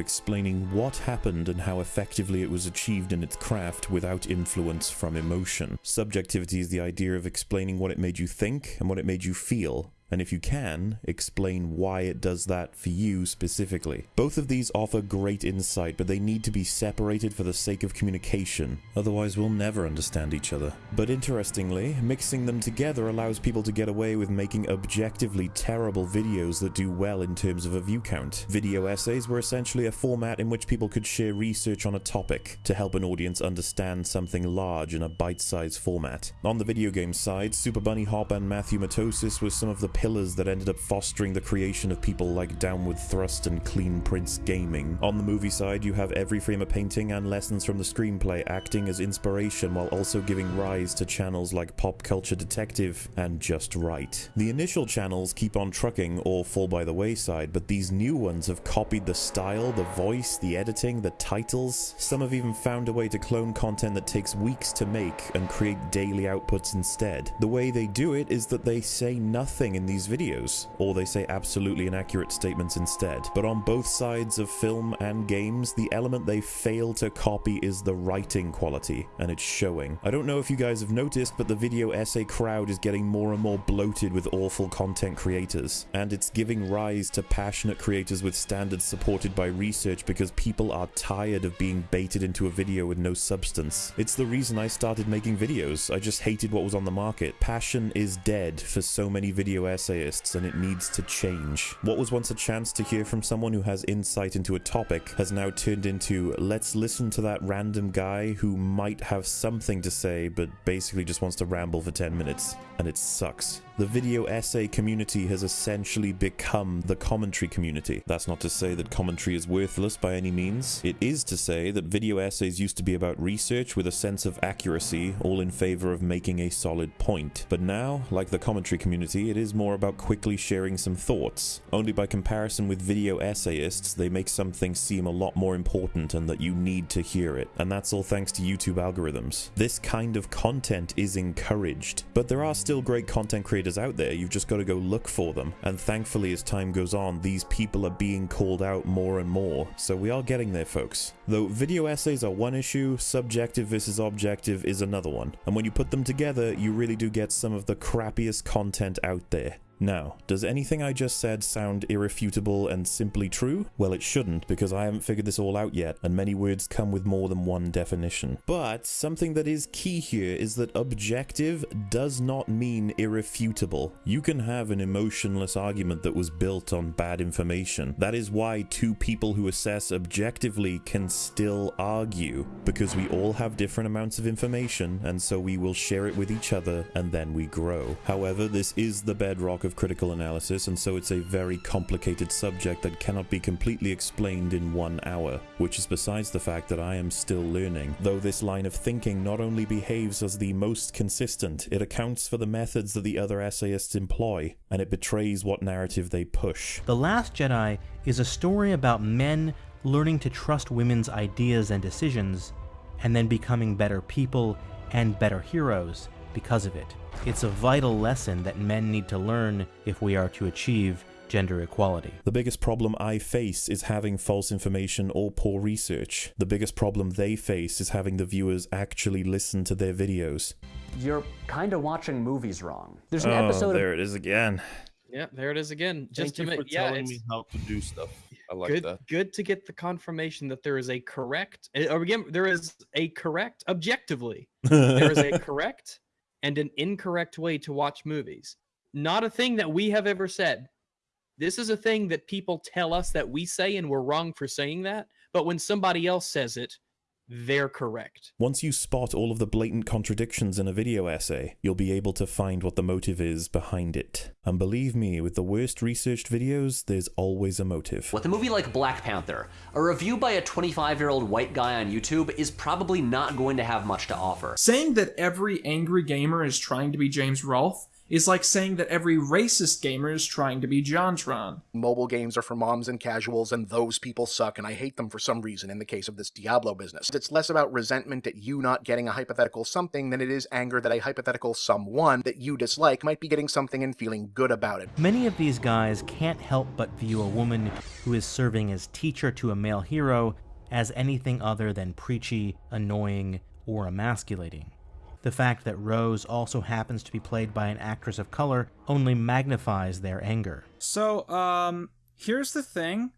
explaining what happened and how effectively it was achieved in its craft without influence from emotion. Subjectivity is the idea of explaining what it made you think and what it made you feel. And if you can, explain why it does that for you specifically. Both of these offer great insight, but they need to be separated for the sake of communication. Otherwise, we'll never understand each other. But interestingly, mixing them together allows people to get away with making objectively terrible videos that do well in terms of a view count. Video essays were essentially a format in which people could share research on a topic to help an audience understand something large in a bite-sized format. On the video game side, Super Bunny Hop and Matthew Matosis were some of the pillars that ended up fostering the creation of people like Downward Thrust and Clean Prince Gaming. On the movie side, you have Every Frame a Painting and Lessons from the Screenplay acting as inspiration while also giving rise to channels like Pop Culture Detective and Just Write. The initial channels keep on trucking or fall by the wayside, but these new ones have copied the style, the voice, the editing, the titles. Some have even found a way to clone content that takes weeks to make and create daily outputs instead. The way they do it is that they say nothing in the these videos, or they say absolutely inaccurate statements instead. But on both sides of film and games, the element they fail to copy is the writing quality, and it's showing. I don't know if you guys have noticed, but the video essay crowd is getting more and more bloated with awful content creators, and it's giving rise to passionate creators with standards supported by research because people are tired of being baited into a video with no substance. It's the reason I started making videos. I just hated what was on the market. Passion is dead for so many video essayists, and it needs to change. What was once a chance to hear from someone who has insight into a topic has now turned into let's listen to that random guy who might have something to say but basically just wants to ramble for 10 minutes. And it sucks. The video essay community has essentially become the commentary community. That's not to say that commentary is worthless by any means. It is to say that video essays used to be about research with a sense of accuracy, all in favor of making a solid point. But now, like the commentary community, it is more about quickly sharing some thoughts. Only by comparison with video essayists, they make something seem a lot more important and that you need to hear it. And that's all thanks to YouTube algorithms. This kind of content is encouraged, but there are still great content creators out there, you've just got to go look for them. And thankfully, as time goes on, these people are being called out more and more, so we are getting there, folks. Though video essays are one issue, subjective versus objective is another one. And when you put them together, you really do get some of the crappiest content out there. Now, does anything I just said sound irrefutable and simply true? Well, it shouldn't, because I haven't figured this all out yet, and many words come with more than one definition. But something that is key here is that objective does not mean irrefutable. You can have an emotionless argument that was built on bad information. That is why two people who assess objectively can still argue, because we all have different amounts of information, and so we will share it with each other, and then we grow. However, this is the bedrock of critical analysis, and so it's a very complicated subject that cannot be completely explained in one hour, which is besides the fact that I am still learning. Though this line of thinking not only behaves as the most consistent, it accounts for the methods that the other essayists employ, and it betrays what narrative they push. The Last Jedi is a story about men learning to trust women's ideas and decisions, and then becoming better people and better heroes because of it. It's a vital lesson that men need to learn if we are to achieve gender equality. The biggest problem I face is having false information or poor research. The biggest problem they face is having the viewers actually listen to their videos. You're kind of watching movies wrong. There's an oh, episode there of it is again. Yeah, there it is again. Just Thank to you make for yeah, telling it's me how to do stuff. I like good, that. good to get the confirmation that there is a correct, eh, or again, there is a correct, objectively, there is a correct and an incorrect way to watch movies. Not a thing that we have ever said. This is a thing that people tell us that we say, and we're wrong for saying that. But when somebody else says it, they're correct. Once you spot all of the blatant contradictions in a video essay, you'll be able to find what the motive is behind it. And believe me, with the worst researched videos, there's always a motive. With a movie like Black Panther, a review by a 25 year old white guy on YouTube is probably not going to have much to offer. Saying that every angry gamer is trying to be James Rolfe is like saying that every racist gamer is trying to be JonTron. Mobile games are for moms and casuals, and those people suck, and I hate them for some reason in the case of this Diablo business. It's less about resentment at you not getting a hypothetical something than it is anger that a hypothetical someone that you dislike might be getting something and feeling good about it. Many of these guys can't help but view a woman who is serving as teacher to a male hero as anything other than preachy, annoying, or emasculating. The fact that Rose also happens to be played by an actress of color only magnifies their anger. So, um, here's the thing.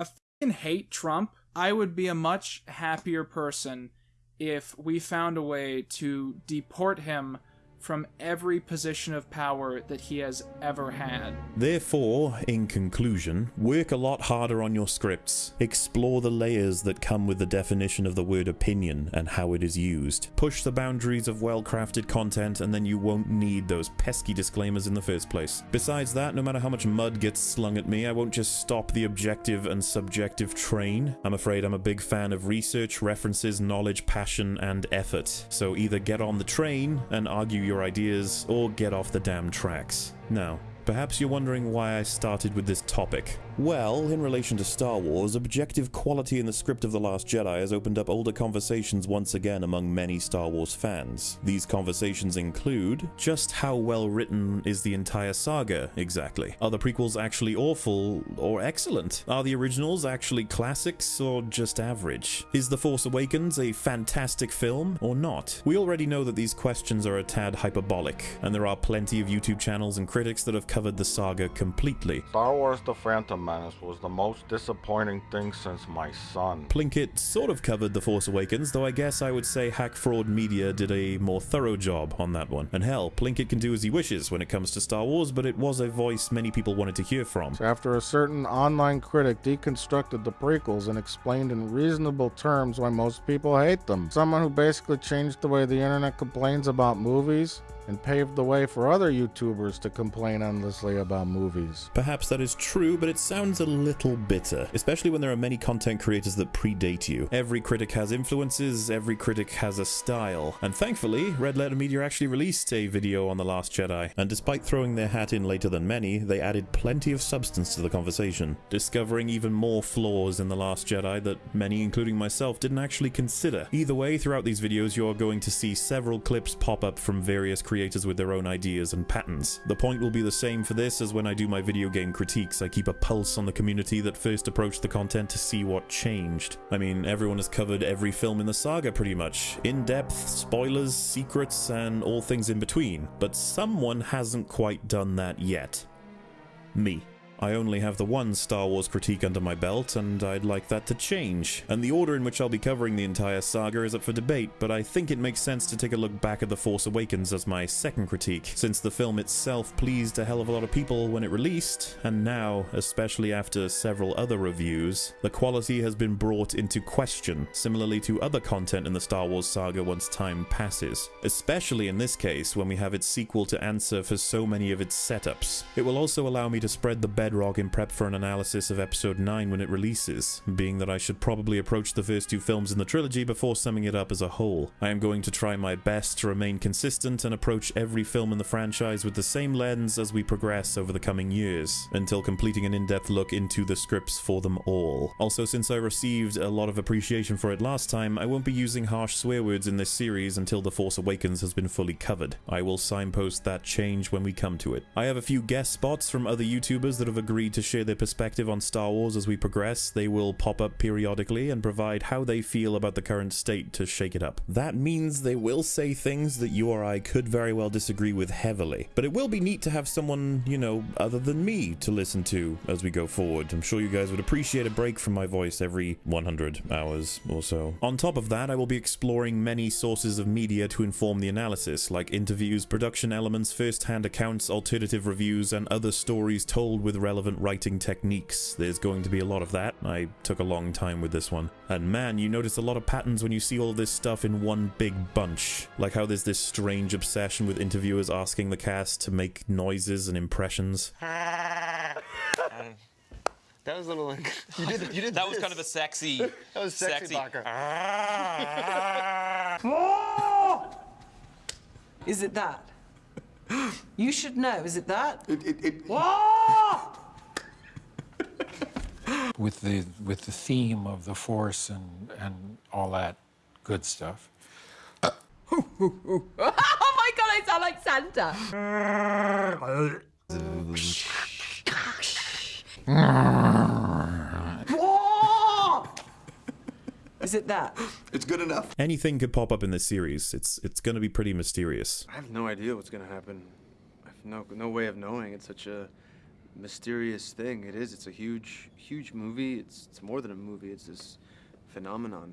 I fucking hate Trump. I would be a much happier person if we found a way to deport him from every position of power that he has ever had. Therefore, in conclusion, work a lot harder on your scripts. Explore the layers that come with the definition of the word opinion and how it is used. Push the boundaries of well crafted content, and then you won't need those pesky disclaimers in the first place. Besides that, no matter how much mud gets slung at me, I won't just stop the objective and subjective train. I'm afraid I'm a big fan of research, references, knowledge, passion, and effort. So either get on the train and argue your ideas, or get off the damn tracks. Now, Perhaps you're wondering why I started with this topic. Well, in relation to Star Wars, objective quality in the script of The Last Jedi has opened up older conversations once again among many Star Wars fans. These conversations include just how well written is the entire saga exactly? Are the prequels actually awful or excellent? Are the originals actually classics or just average? Is The Force Awakens a fantastic film or not? We already know that these questions are a tad hyperbolic, and there are plenty of YouTube channels and critics that have covered the saga completely. Star Wars The Phantom Menace was the most disappointing thing since my son. Plinkett sort of covered The Force Awakens, though I guess I would say Hack Frau Media did a more thorough job on that one. And hell, Plinkett can do as he wishes when it comes to Star Wars, but it was a voice many people wanted to hear from. So after a certain online critic deconstructed the prequels and explained in reasonable terms why most people hate them, someone who basically changed the way the internet complains about movies, and paved the way for other YouTubers to complain endlessly about movies. Perhaps that is true, but it sounds a little bitter, especially when there are many content creators that predate you. Every critic has influences, every critic has a style, and thankfully, Red Letter Media actually released a video on The Last Jedi, and despite throwing their hat in later than many, they added plenty of substance to the conversation, discovering even more flaws in The Last Jedi that many, including myself, didn't actually consider. Either way, throughout these videos, you are going to see several clips pop up from various creators creators with their own ideas and patterns. The point will be the same for this as when I do my video game critiques. I keep a pulse on the community that first approached the content to see what changed. I mean, everyone has covered every film in the saga pretty much. In-depth, spoilers, secrets, and all things in between. But someone hasn't quite done that yet. Me. I only have the one Star Wars critique under my belt, and I'd like that to change. And the order in which I'll be covering the entire saga is up for debate, but I think it makes sense to take a look back at The Force Awakens as my second critique, since the film itself pleased a hell of a lot of people when it released, and now, especially after several other reviews, the quality has been brought into question, similarly to other content in the Star Wars saga once time passes. Especially in this case, when we have its sequel to answer for so many of its setups. It will also allow me to spread the bedrock in prep for an analysis of episode 9 when it releases, being that I should probably approach the first two films in the trilogy before summing it up as a whole. I am going to try my best to remain consistent and approach every film in the franchise with the same lens as we progress over the coming years, until completing an in-depth look into the scripts for them all. Also, since I received a lot of appreciation for it last time, I won't be using harsh swear words in this series until The Force Awakens has been fully covered. I will signpost that change when we come to it. I have a few guest spots from other YouTubers that have agreed to share their perspective on Star Wars as we progress. They will pop up periodically and provide how they feel about the current state to shake it up. That means they will say things that you or I could very well disagree with heavily. But it will be neat to have someone, you know, other than me to listen to as we go forward. I'm sure you guys would appreciate a break from my voice every 100 hours or so. On top of that, I will be exploring many sources of media to inform the analysis, like interviews, production elements, first-hand accounts, alternative reviews, and other stories told with relevant writing techniques. There's going to be a lot of that. I took a long time with this one. And man, you notice a lot of patterns when you see all this stuff in one big bunch. Like how there's this strange obsession with interviewers asking the cast to make noises and impressions. Um, that was a little. You did. You did. That was kind of a sexy. That was sexy, Barker. Ah. Is it that? You should know. Is it that? It, it, it, with the with the theme of the force and and all that good stuff. oh my god, I sound like Santa. Is it that? It's good enough. Anything could pop up in this series. It's it's going to be pretty mysterious. I have no idea what's gonna happen. I have no no way of knowing. It's such a mysterious thing. It is. It's a huge huge movie. It's it's more than a movie. It's this phenomenon.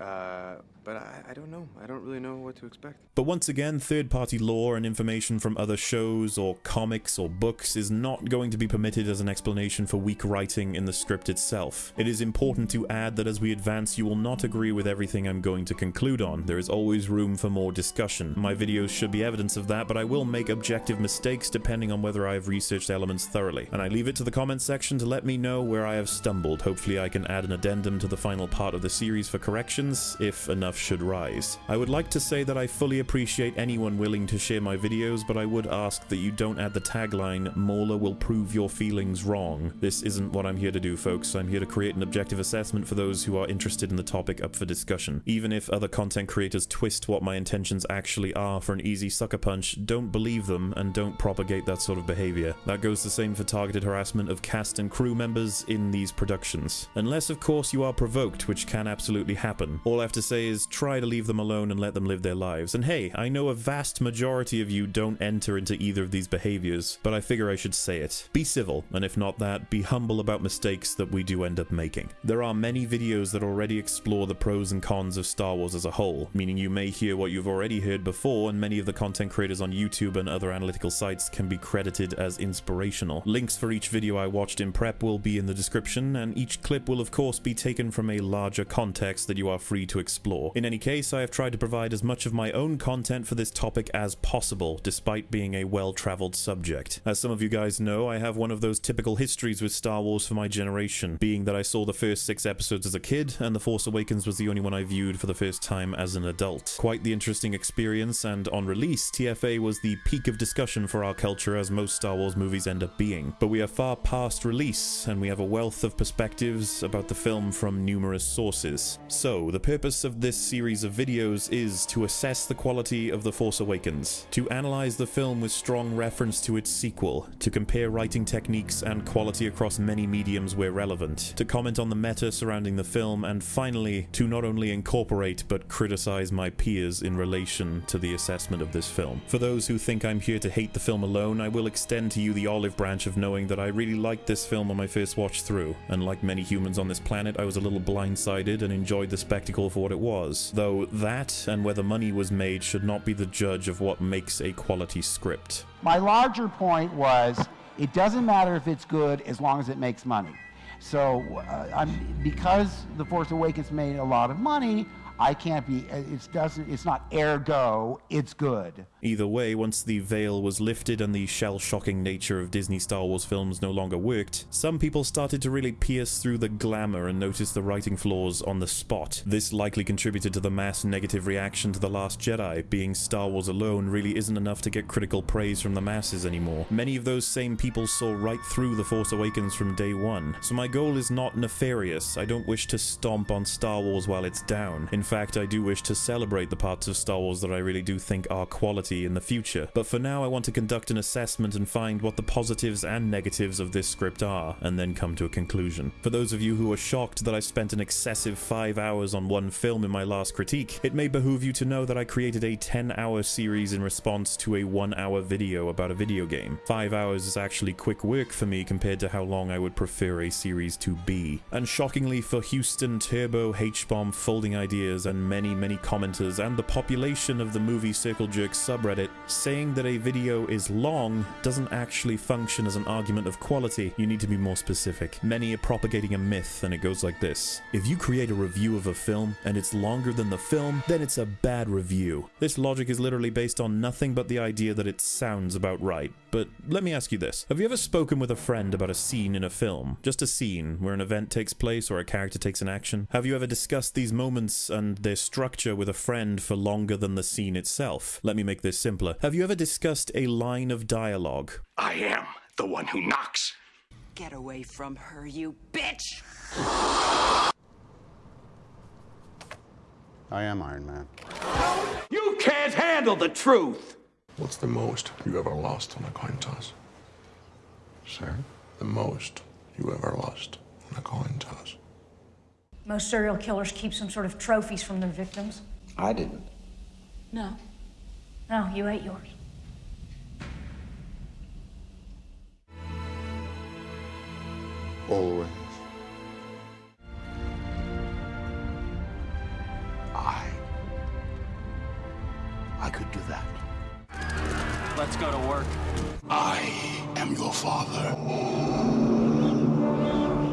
Uh, but I, I don't know. I don't really know what to expect. But once again, third party lore and information from other shows or comics or books is not going to be permitted as an explanation for weak writing in the script itself. It is important to add that as we advance, you will not agree with everything I'm going to conclude on. There is always room for more discussion. My videos should be evidence of that, but I will make objective mistakes depending on whether I have researched elements thoroughly. And I leave it to the comments section to let me know where I have stumbled. Hopefully I can add an addendum to the final part of the series for corrections, if enough enough should rise. I would like to say that I fully appreciate anyone willing to share my videos, but I would ask that you don't add the tagline, Mauler will prove your feelings wrong. This isn't what I'm here to do, folks. I'm here to create an objective assessment for those who are interested in the topic up for discussion. Even if other content creators twist what my intentions actually are for an easy sucker punch, don't believe them and don't propagate that sort of behavior. That goes the same for targeted harassment of cast and crew members in these productions. Unless, of course, you are provoked, which can absolutely happen. All I have to say is try to leave them alone and let them live their lives. And hey, I know a vast majority of you don't enter into either of these behaviors, but I figure I should say it. Be civil, and if not that, be humble about mistakes that we do end up making. There are many videos that already explore the pros and cons of Star Wars as a whole, meaning you may hear what you've already heard before, and many of the content creators on YouTube and other analytical sites can be credited as inspirational. Links for each video I watched in prep will be in the description, and each clip will of course be taken from a larger context that you are free to explore. In any case, I have tried to provide as much of my own content for this topic as possible, despite being a well-traveled subject. As some of you guys know, I have one of those typical histories with Star Wars for my generation, being that I saw the first six episodes as a kid, and The Force Awakens was the only one I viewed for the first time as an adult. Quite the interesting experience, and on release, TFA was the peak of discussion for our culture as most Star Wars movies end up being. But we are far past release, and we have a wealth of perspectives about the film from numerous sources. So, the purpose of this series of videos is to assess the quality of The Force Awakens, to analyze the film with strong reference to its sequel, to compare writing techniques and quality across many mediums where relevant, to comment on the meta surrounding the film, and finally, to not only incorporate but criticize my peers in relation to the assessment of this film. For those who think I'm here to hate the film alone, I will extend to you the olive branch of knowing that I really liked this film on my first watch through, and like many humans on this planet, I was a little blindsided and enjoyed the spectacle for what it was. Though that, and whether money was made, should not be the judge of what makes a quality script. My larger point was it doesn't matter if it's good as long as it makes money. So uh, because The Force Awakens made a lot of money, I can't be, uh, it doesn't, it's not ergo, it's good. Either way, once the veil was lifted and the shell-shocking nature of Disney Star Wars films no longer worked, some people started to really pierce through the glamour and notice the writing flaws on the spot. This likely contributed to the mass negative reaction to The Last Jedi, being Star Wars alone really isn't enough to get critical praise from the masses anymore. Many of those same people saw right through The Force Awakens from day one. So my goal is not nefarious, I don't wish to stomp on Star Wars while it's down. In fact, I do wish to celebrate the parts of Star Wars that I really do think are quality in the future. But for now, I want to conduct an assessment and find what the positives and negatives of this script are, and then come to a conclusion. For those of you who are shocked that I spent an excessive 5 hours on one film in my last critique, it may behoove you to know that I created a 10 hour series in response to a 1 hour video about a video game. 5 hours is actually quick work for me compared to how long I would prefer a series to be. And shockingly for Houston, Turbo, H-Bomb, Folding Ideas, and many, many commenters, and the population of the movie Circle Jerk subreddit, saying that a video is long doesn't actually function as an argument of quality. You need to be more specific. Many are propagating a myth, and it goes like this. If you create a review of a film, and it's longer than the film, then it's a bad review. This logic is literally based on nothing but the idea that it sounds about right. But let me ask you this. Have you ever spoken with a friend about a scene in a film? Just a scene where an event takes place or a character takes an action? Have you ever discussed these moments and their structure with a friend for longer than the scene itself? Let me make this simpler. Have you ever discussed a line of dialogue? I am the one who knocks. Get away from her, you bitch! I am Iron Man. You can't handle the truth! What's the most you ever lost on a coin toss? Sir? The most you ever lost on a coin toss. Most serial killers keep some sort of trophies from their victims. I didn't. No. No, you ate yours. Always. I. I could do that. Let's go to work. I am your father.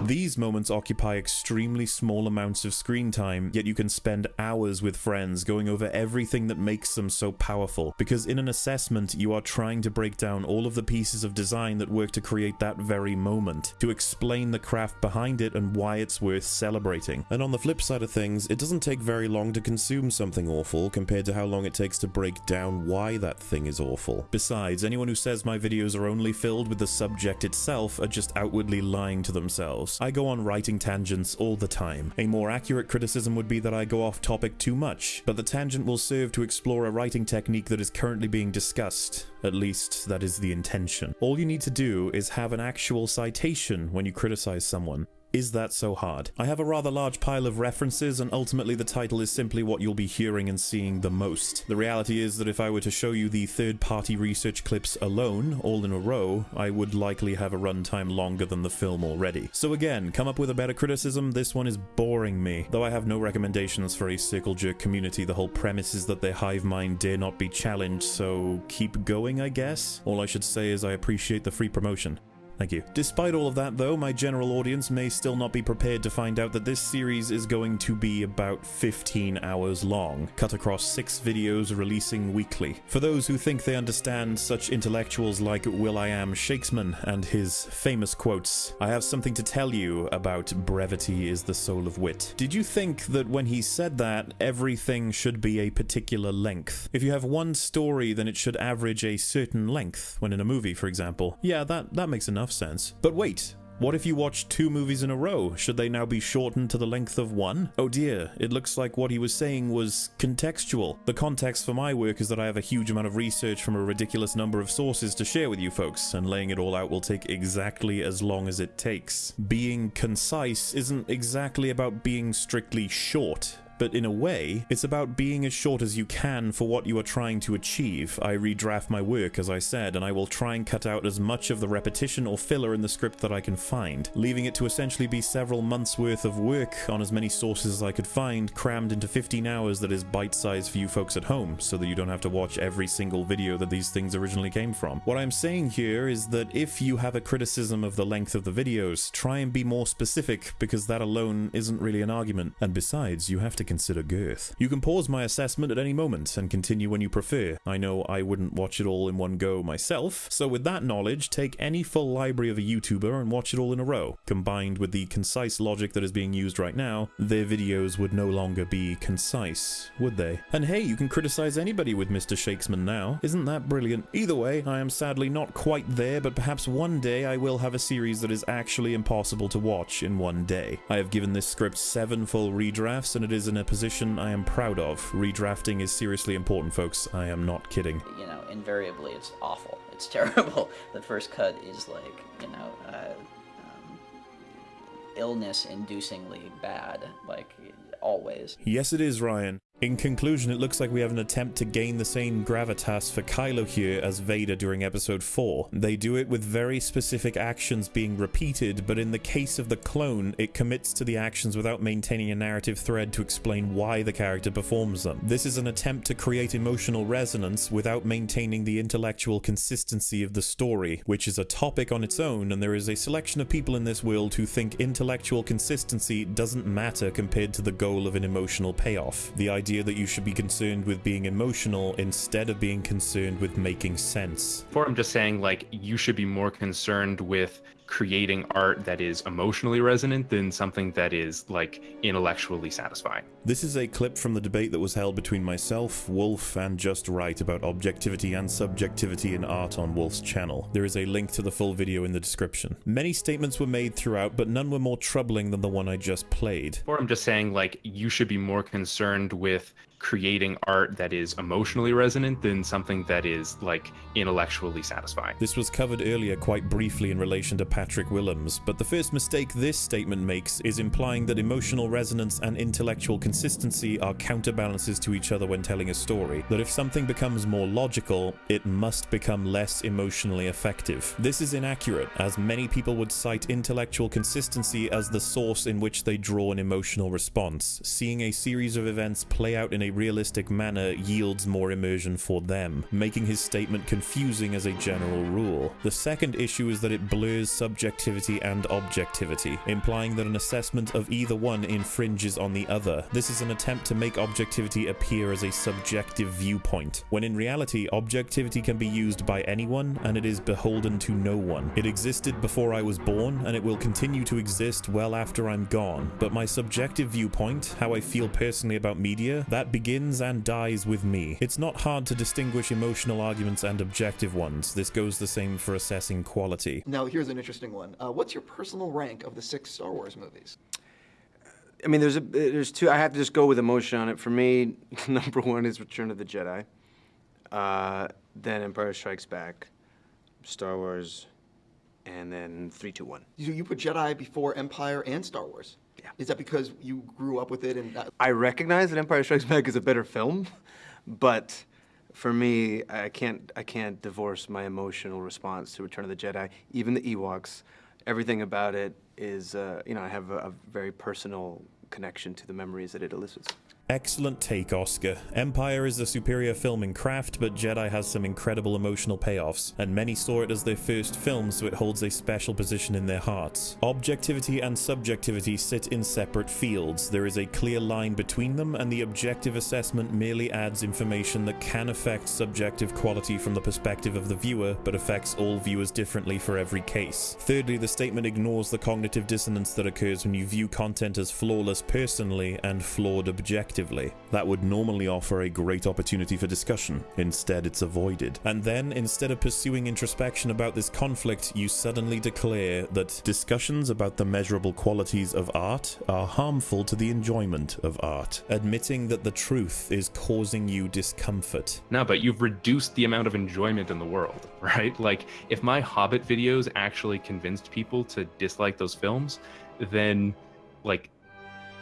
These moments occupy extremely small amounts of screen time, yet you can spend hours with friends going over everything that makes them so powerful. Because in an assessment, you are trying to break down all of the pieces of design that work to create that very moment, to explain the craft behind it and why it's worth celebrating. And on the flip side of things, it doesn't take very long to consume something awful compared to how long it takes to break down why that thing is awful. Besides, anyone who says my videos are only filled with the subject itself are just outwardly lying to themselves. I go on writing tangents all the time. A more accurate criticism would be that I go off topic too much, but the tangent will serve to explore a writing technique that is currently being discussed. At least, that is the intention. All you need to do is have an actual citation when you criticize someone. Is that so hard? I have a rather large pile of references, and ultimately the title is simply what you'll be hearing and seeing the most. The reality is that if I were to show you the third-party research clips alone, all in a row, I would likely have a runtime longer than the film already. So again, come up with a better criticism, this one is boring me. Though I have no recommendations for a Circle Jerk community, the whole premise is that their hive mind dare not be challenged, so keep going, I guess? All I should say is I appreciate the free promotion. Thank you. Despite all of that, though, my general audience may still not be prepared to find out that this series is going to be about 15 hours long, cut across six videos releasing weekly. For those who think they understand such intellectuals like Will.i.am Shakesman and his famous quotes, I have something to tell you about brevity is the soul of wit. Did you think that when he said that, everything should be a particular length? If you have one story, then it should average a certain length, when in a movie, for example. Yeah, that, that makes enough sense. But wait, what if you watch two movies in a row? Should they now be shortened to the length of one? Oh dear, it looks like what he was saying was contextual. The context for my work is that I have a huge amount of research from a ridiculous number of sources to share with you folks, and laying it all out will take exactly as long as it takes. Being concise isn't exactly about being strictly short but in a way, it's about being as short as you can for what you are trying to achieve. I redraft my work, as I said, and I will try and cut out as much of the repetition or filler in the script that I can find, leaving it to essentially be several months worth of work on as many sources as I could find, crammed into 15 hours that is bite-sized for you folks at home, so that you don't have to watch every single video that these things originally came from. What I'm saying here is that if you have a criticism of the length of the videos, try and be more specific, because that alone isn't really an argument. And besides, you have to consider girth. You can pause my assessment at any moment and continue when you prefer. I know I wouldn't watch it all in one go myself, so with that knowledge, take any full library of a YouTuber and watch it all in a row. Combined with the concise logic that is being used right now, their videos would no longer be concise, would they? And hey, you can criticize anybody with Mr. Shakesman now. Isn't that brilliant? Either way, I am sadly not quite there, but perhaps one day I will have a series that is actually impossible to watch in one day. I have given this script seven full redrafts, and it is in a position I am proud of. Redrafting is seriously important, folks. I am not kidding. You know, invariably it's awful. It's terrible. the first cut is like, you know, uh, um, illness-inducingly bad, like always. Yes, it is, Ryan. In conclusion, it looks like we have an attempt to gain the same gravitas for Kylo here as Vader during episode 4. They do it with very specific actions being repeated, but in the case of the clone, it commits to the actions without maintaining a narrative thread to explain why the character performs them. This is an attempt to create emotional resonance without maintaining the intellectual consistency of the story, which is a topic on its own, and there is a selection of people in this world who think intellectual consistency doesn't matter compared to the goal of an emotional payoff. The idea idea that you should be concerned with being emotional instead of being concerned with making sense. For I'm just saying, like, you should be more concerned with creating art that is emotionally resonant than something that is like intellectually satisfying. This is a clip from the debate that was held between myself, Wolf, and Just Write about objectivity and subjectivity in art on Wolf's channel. There is a link to the full video in the description. Many statements were made throughout, but none were more troubling than the one I just played. Or I'm just saying, like, you should be more concerned with creating art that is emotionally resonant than something that is like intellectually satisfying. This was covered earlier quite briefly in relation to Patrick Willems, but the first mistake this statement makes is implying that emotional resonance and intellectual consistency are counterbalances to each other when telling a story. That if something becomes more logical, it must become less emotionally effective. This is inaccurate, as many people would cite intellectual consistency as the source in which they draw an emotional response. Seeing a series of events play out in a realistic manner yields more immersion for them, making his statement confusing as a general rule. The second issue is that it blurs subjectivity and objectivity, implying that an assessment of either one infringes on the other. This is an attempt to make objectivity appear as a subjective viewpoint, when in reality, objectivity can be used by anyone and it is beholden to no one. It existed before I was born and it will continue to exist well after I'm gone, but my subjective viewpoint, how I feel personally about media, that begins and dies with me. It's not hard to distinguish emotional arguments and objective ones. This goes the same for assessing quality. Now, here's an interesting one. Uh, what's your personal rank of the six Star Wars movies? I mean, there's a there's two. I have to just go with emotion on it. For me, number one is Return of the Jedi. Uh, then Empire Strikes Back, Star Wars, and then three, two, one. You, you put Jedi before Empire and Star Wars. Is that because you grew up with it and? That- I recognize that Empire Strikes Back is a better film, but for me, I can't I can't divorce my emotional response to Return of the Jedi. Even the Ewoks, everything about it is uh, you know I have a, a very personal connection to the memories that it elicits. Excellent take, Oscar. Empire is a superior film in craft, but Jedi has some incredible emotional payoffs, and many saw it as their first film, so it holds a special position in their hearts. Objectivity and subjectivity sit in separate fields. There is a clear line between them, and the objective assessment merely adds information that can affect subjective quality from the perspective of the viewer, but affects all viewers differently for every case. Thirdly, the statement ignores the cognitive dissonance that occurs when you view content as flawless personally and flawed objectively. That would normally offer a great opportunity for discussion. Instead, it's avoided. And then, instead of pursuing introspection about this conflict, you suddenly declare that discussions about the measurable qualities of art are harmful to the enjoyment of art, admitting that the truth is causing you discomfort. No, but you've reduced the amount of enjoyment in the world, right? Like, if my Hobbit videos actually convinced people to dislike those films, then, like,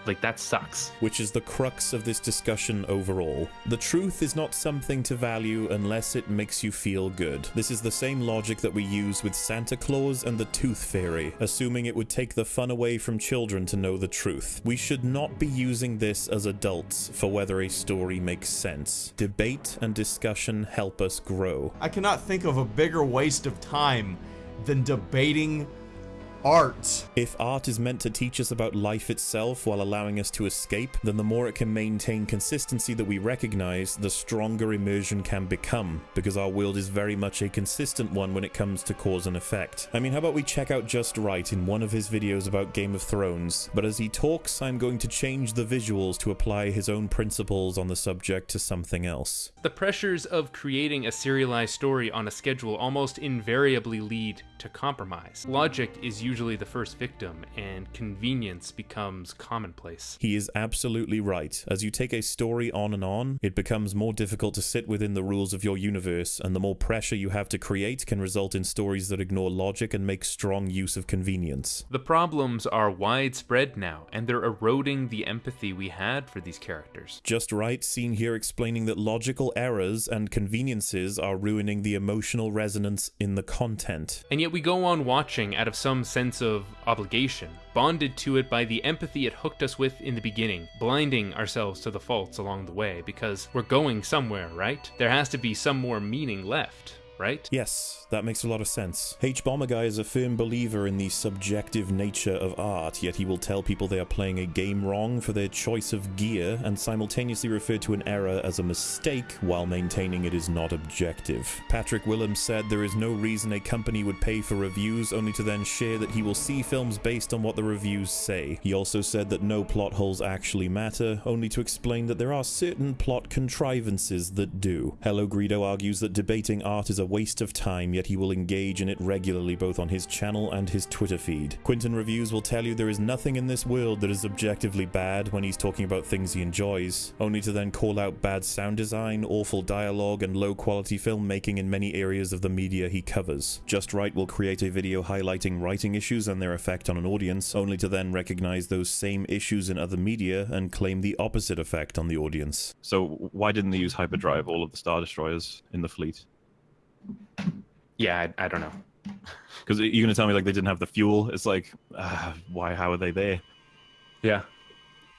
like that sucks. Which is the crux of this discussion overall. The truth is not something to value unless it makes you feel good. This is the same logic that we use with Santa Claus and the Tooth Fairy, assuming it would take the fun away from children to know the truth. We should not be using this as adults for whether a story makes sense. Debate and discussion help us grow. I cannot think of a bigger waste of time than debating art. If art is meant to teach us about life itself while allowing us to escape, then the more it can maintain consistency that we recognize, the stronger immersion can become, because our world is very much a consistent one when it comes to cause and effect. I mean, how about we check out Just Write in one of his videos about Game of Thrones, but as he talks, I'm going to change the visuals to apply his own principles on the subject to something else. The pressures of creating a serialized story on a schedule almost invariably lead to compromise. Logic is usually the first victim, and convenience becomes commonplace. He is absolutely right. As you take a story on and on, it becomes more difficult to sit within the rules of your universe, and the more pressure you have to create can result in stories that ignore logic and make strong use of convenience. The problems are widespread now, and they're eroding the empathy we had for these characters. Just Write, seen here explaining that logical errors and conveniences are ruining the emotional resonance in the content. And yet we go on watching out of some sense of obligation, bonded to it by the empathy it hooked us with in the beginning, blinding ourselves to the faults along the way because we're going somewhere, right? There has to be some more meaning left. Right? Yes, that makes a lot of sense. hbomberguy is a firm believer in the subjective nature of art, yet he will tell people they are playing a game wrong for their choice of gear and simultaneously refer to an error as a mistake while maintaining it is not objective. Patrick Willems said there is no reason a company would pay for reviews only to then share that he will see films based on what the reviews say. He also said that no plot holes actually matter, only to explain that there are certain plot contrivances that do. Hello Greedo argues that debating art is a waste of time, yet he will engage in it regularly both on his channel and his Twitter feed. Quinton Reviews will tell you there is nothing in this world that is objectively bad when he's talking about things he enjoys, only to then call out bad sound design, awful dialogue, and low quality filmmaking in many areas of the media he covers. Just Write will create a video highlighting writing issues and their effect on an audience, only to then recognize those same issues in other media and claim the opposite effect on the audience. So why didn't they use hyperdrive all of the Star Destroyers in the fleet? Yeah, I, I don't know. Because you're going to tell me like they didn't have the fuel? It's like, uh, why? How are they there? Yeah.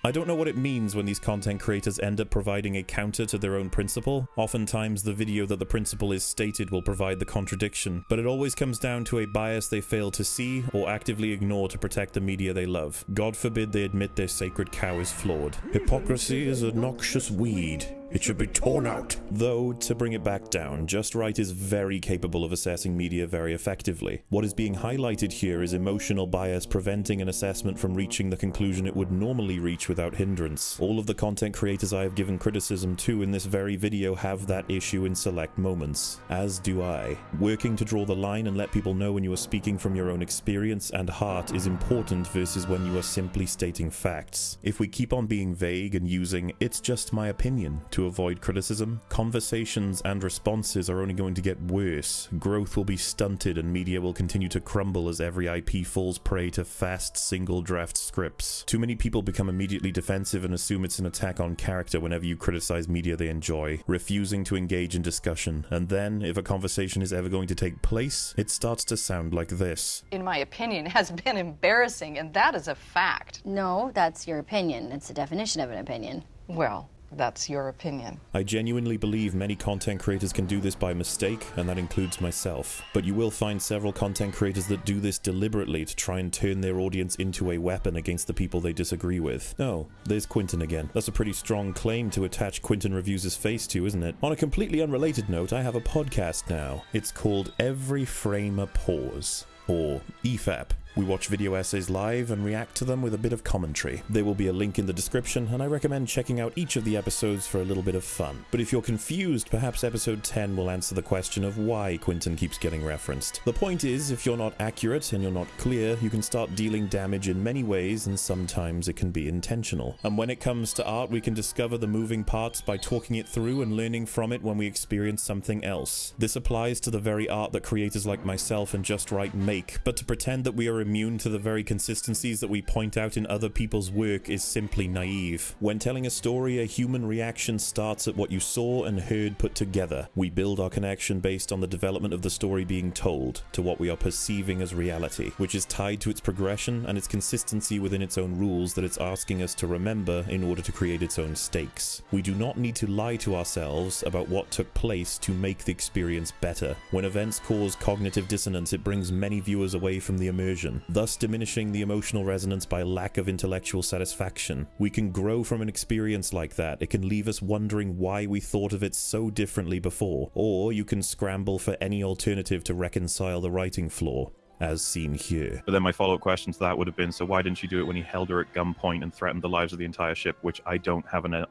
I don't know what it means when these content creators end up providing a counter to their own principle. Oftentimes, the video that the principle is stated will provide the contradiction, but it always comes down to a bias they fail to see or actively ignore to protect the media they love. God forbid they admit their sacred cow is flawed. Hypocrisy is a noxious weed. It should be torn out. Though, to bring it back down, Just Write is very capable of assessing media very effectively. What is being highlighted here is emotional bias preventing an assessment from reaching the conclusion it would normally reach without hindrance. All of the content creators I have given criticism to in this very video have that issue in select moments, as do I. Working to draw the line and let people know when you are speaking from your own experience and heart is important versus when you are simply stating facts. If we keep on being vague and using, it's just my opinion, to avoid criticism, conversations and responses are only going to get worse, growth will be stunted and media will continue to crumble as every IP falls prey to fast single draft scripts. Too many people become immediately defensive and assume it's an attack on character whenever you criticize media they enjoy, refusing to engage in discussion, and then, if a conversation is ever going to take place, it starts to sound like this. in my opinion, has been embarrassing, and that is a fact. No, that's your opinion. It's the definition of an opinion. Well, that's your opinion. I genuinely believe many content creators can do this by mistake, and that includes myself. But you will find several content creators that do this deliberately to try and turn their audience into a weapon against the people they disagree with. Oh, there's Quinton again. That's a pretty strong claim to attach Quinton Reviews' face to, isn't it? On a completely unrelated note, I have a podcast now. It's called Every Frame a Pause, or EFAP. We watch video essays live and react to them with a bit of commentary. There will be a link in the description, and I recommend checking out each of the episodes for a little bit of fun. But if you're confused, perhaps episode 10 will answer the question of why Quinton keeps getting referenced. The point is, if you're not accurate and you're not clear, you can start dealing damage in many ways, and sometimes it can be intentional. And when it comes to art, we can discover the moving parts by talking it through and learning from it when we experience something else. This applies to the very art that creators like myself and Just Write make, but to pretend that we are immune to the very consistencies that we point out in other people's work is simply naive. When telling a story, a human reaction starts at what you saw and heard put together. We build our connection based on the development of the story being told, to what we are perceiving as reality, which is tied to its progression and its consistency within its own rules that it's asking us to remember in order to create its own stakes. We do not need to lie to ourselves about what took place to make the experience better. When events cause cognitive dissonance, it brings many viewers away from the immersion, thus diminishing the emotional resonance by lack of intellectual satisfaction. We can grow from an experience like that. It can leave us wondering why we thought of it so differently before, or you can scramble for any alternative to reconcile the writing flaw. As seen here. But then my follow up question to that would have been so why didn't you do it when he held her at gunpoint and threatened the lives of the entire ship, which I don't have an, uh,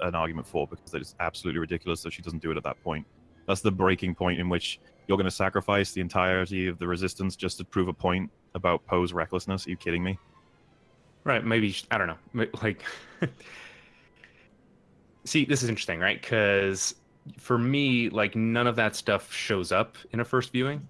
an argument for because it's absolutely ridiculous that she doesn't do it at that point. That's the breaking point in which you're going to sacrifice the entirety of the resistance just to prove a point about Poe's recklessness. Are you kidding me? Right. Maybe I don't know. Like, see, this is interesting, right? Because for me, like, none of that stuff shows up in a first viewing.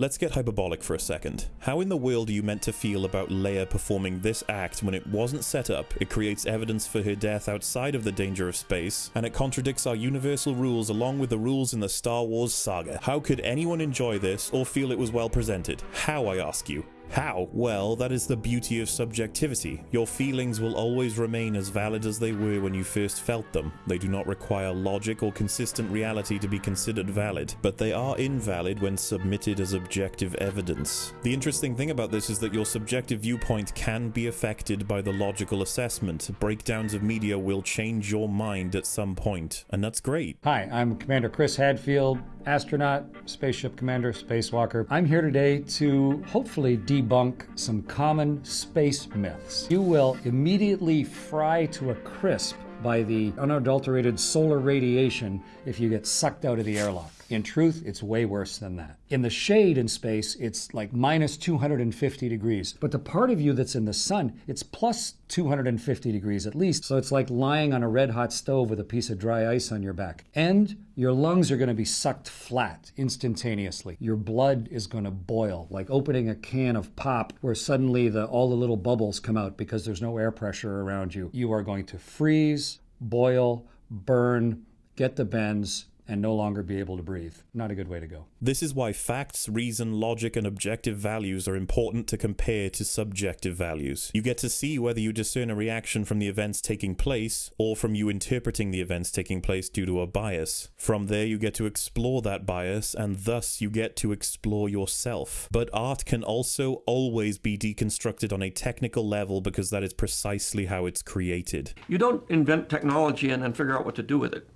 Let's get hyperbolic for a second. How in the world are you meant to feel about Leia performing this act when it wasn't set up, it creates evidence for her death outside of the danger of space, and it contradicts our universal rules along with the rules in the Star Wars saga? How could anyone enjoy this or feel it was well presented? How, I ask you? How? Well, that is the beauty of subjectivity. Your feelings will always remain as valid as they were when you first felt them. They do not require logic or consistent reality to be considered valid, but they are invalid when submitted as objective evidence. The interesting thing about this is that your subjective viewpoint can be affected by the logical assessment. Breakdowns of media will change your mind at some point, and that's great. Hi, I'm Commander Chris Hadfield, astronaut, spaceship commander, spacewalker. I'm here today to hopefully debunk some common space myths. You will immediately fry to a crisp by the unadulterated solar radiation if you get sucked out of the airlock. In truth, it's way worse than that. In the shade in space, it's like minus 250 degrees. But the part of you that's in the sun, it's plus 250 degrees at least. So it's like lying on a red hot stove with a piece of dry ice on your back. And your lungs are going to be sucked flat instantaneously. Your blood is going to boil, like opening a can of pop where suddenly the, all the little bubbles come out because there's no air pressure around you. You are going to freeze, boil, burn, get the bends, and no longer be able to breathe. Not a good way to go. This is why facts, reason, logic, and objective values are important to compare to subjective values. You get to see whether you discern a reaction from the events taking place, or from you interpreting the events taking place due to a bias. From there, you get to explore that bias, and thus you get to explore yourself. But art can also always be deconstructed on a technical level because that is precisely how it's created. You don't invent technology and then figure out what to do with it.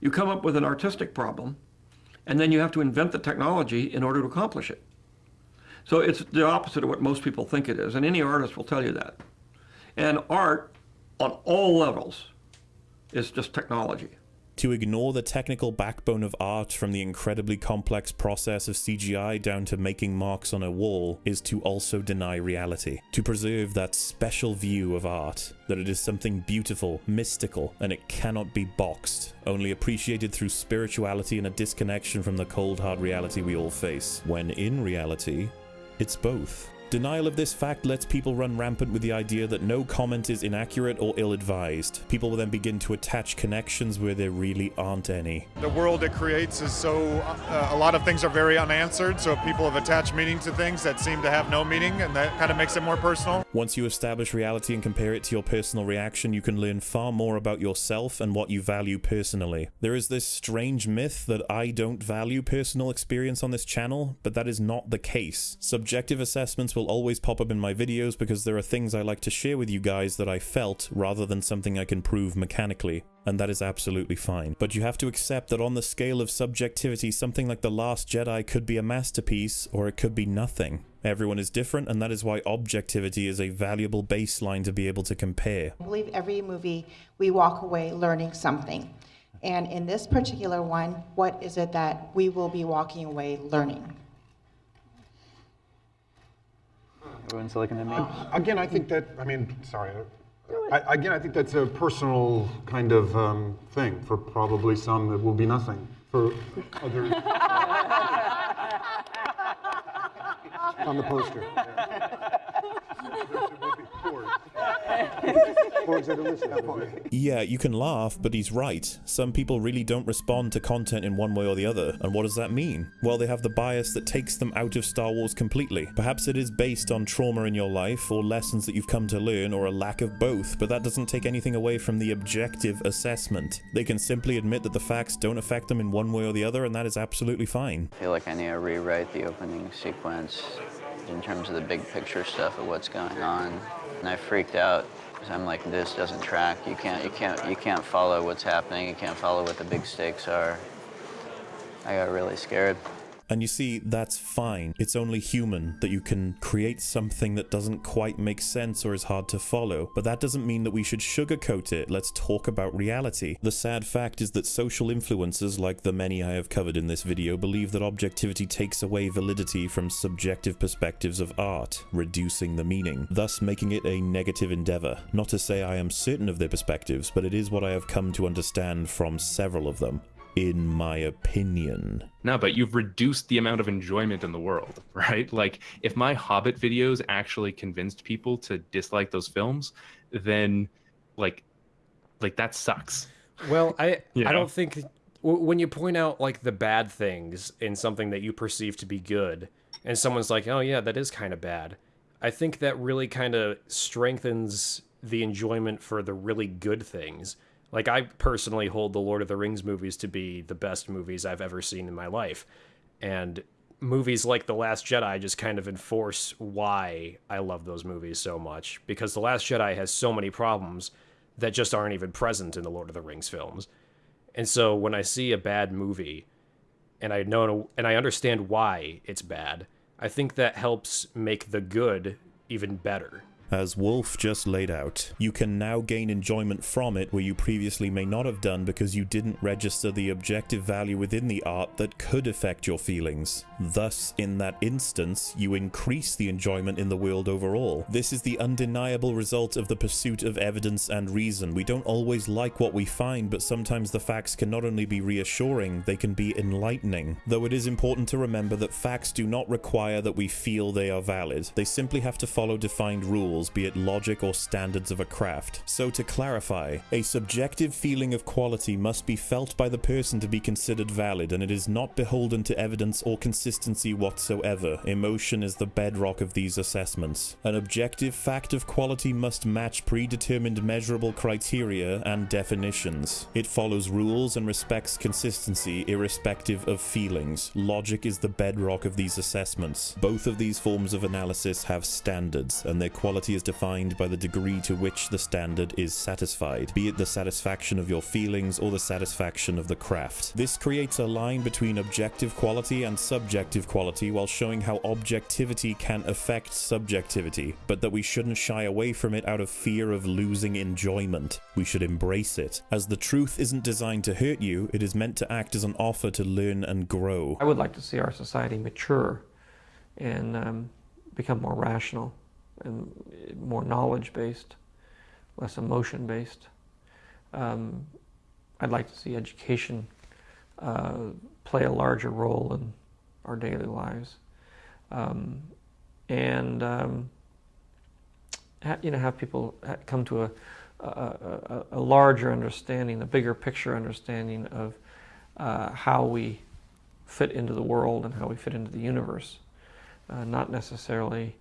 You come up with an artistic problem, and then you have to invent the technology in order to accomplish it. So it's the opposite of what most people think it is, and any artist will tell you that. And art, on all levels, is just technology. To ignore the technical backbone of art from the incredibly complex process of CGI down to making marks on a wall is to also deny reality. To preserve that special view of art, that it is something beautiful, mystical, and it cannot be boxed, only appreciated through spirituality and a disconnection from the cold hard reality we all face, when in reality, it's both. Denial of this fact lets people run rampant with the idea that no comment is inaccurate or ill-advised. People will then begin to attach connections where there really aren't any. The world it creates is so, uh, a lot of things are very unanswered, so people have attached meaning to things that seem to have no meaning, and that kind of makes it more personal. Once you establish reality and compare it to your personal reaction, you can learn far more about yourself and what you value personally. There is this strange myth that I don't value personal experience on this channel, but that is not the case. Subjective assessments will always pop up in my videos because there are things I like to share with you guys that I felt rather than something I can prove mechanically, and that is absolutely fine. But you have to accept that on the scale of subjectivity, something like The Last Jedi could be a masterpiece or it could be nothing. Everyone is different, and that is why objectivity is a valuable baseline to be able to compare. I believe every movie we walk away learning something. And in this particular one, what is it that we will be walking away learning? Everyone's looking at me. Again, I think that, I mean, sorry. I, again, I think that's a personal kind of um, thing. For probably some, it will be nothing. For others, on the poster. Yeah, you can laugh, but he's right. Some people really don't respond to content in one way or the other. And what does that mean? Well, they have the bias that takes them out of Star Wars completely. Perhaps it is based on trauma in your life, or lessons that you've come to learn, or a lack of both, but that doesn't take anything away from the objective assessment. They can simply admit that the facts don't affect them in one way or the other, and that is absolutely fine. I feel like I need to rewrite the opening sequence in terms of the big picture stuff of what's going on. And I freaked out because I'm like, this doesn't track. You can't, you can't, you can't follow what's happening. You can't follow what the big stakes are. I got really scared. And you see, that's fine. It's only human that you can create something that doesn't quite make sense or is hard to follow. But that doesn't mean that we should sugarcoat it. Let's talk about reality. The sad fact is that social influencers, like the many I have covered in this video, believe that objectivity takes away validity from subjective perspectives of art, reducing the meaning, thus making it a negative endeavor. Not to say I am certain of their perspectives, but it is what I have come to understand from several of them in my opinion. No, but you've reduced the amount of enjoyment in the world, right? Like, if my Hobbit videos actually convinced people to dislike those films, then, like, like that sucks. Well, I You I don't think when you point out like the bad things in something that you perceive to be good, and someone's like, "Oh yeah, that is kind of bad," I think that really kind of strengthens the enjoyment for the really good things. Like I personally hold the Lord of the Rings movies to be the best movies I've ever seen in my life, and movies like The Last Jedi just kind of enforce why I love those movies so much because The Last Jedi has so many problems that just aren't even present in the Lord of the Rings films. And so when I see a bad movie and I know and I understand why it's bad, I think that helps make the good even better. As Wolf just laid out, you can now gain enjoyment from it where you previously may not have done because you didn't register the objective value within the art that could affect your feelings. Thus, in that instance, you increase the enjoyment in the world overall. This is the undeniable result of the pursuit of evidence and reason. We don't always like what we find, but sometimes the facts can not only be reassuring, they can be enlightening. Though it is important to remember that facts do not require that we feel they are valid. They simply have to follow defined rules be it logic or standards of a craft. So to clarify, a subjective feeling of quality must be felt by the person to be considered valid, and it is not beholden to evidence or consistency whatsoever. Emotion is the bedrock of these assessments. An objective fact of quality must match predetermined measurable criteria and definitions. It follows rules and respects consistency irrespective of feelings. Logic is the bedrock of these assessments. Both of these forms of analysis have standards, and their quality is defined by the degree to which the standard is satisfied, be it the satisfaction of your feelings or the satisfaction of the craft. This creates a line between objective quality and subjective quality while showing how objectivity can affect subjectivity, but that we shouldn't shy away from it out of fear of losing enjoyment. We should embrace it. As the truth isn't designed to hurt you, it is meant to act as an offer to learn and grow. I would like to see our society mature and um, become more rational and more knowledge based, less emotion based. Um, I'd like to see education uh, play a larger role in our daily lives. Um, and um, you know, have people come to a, a, a, a larger understanding, a bigger picture understanding of uh, how we fit into the world and how we fit into the universe. Uh, not necessarily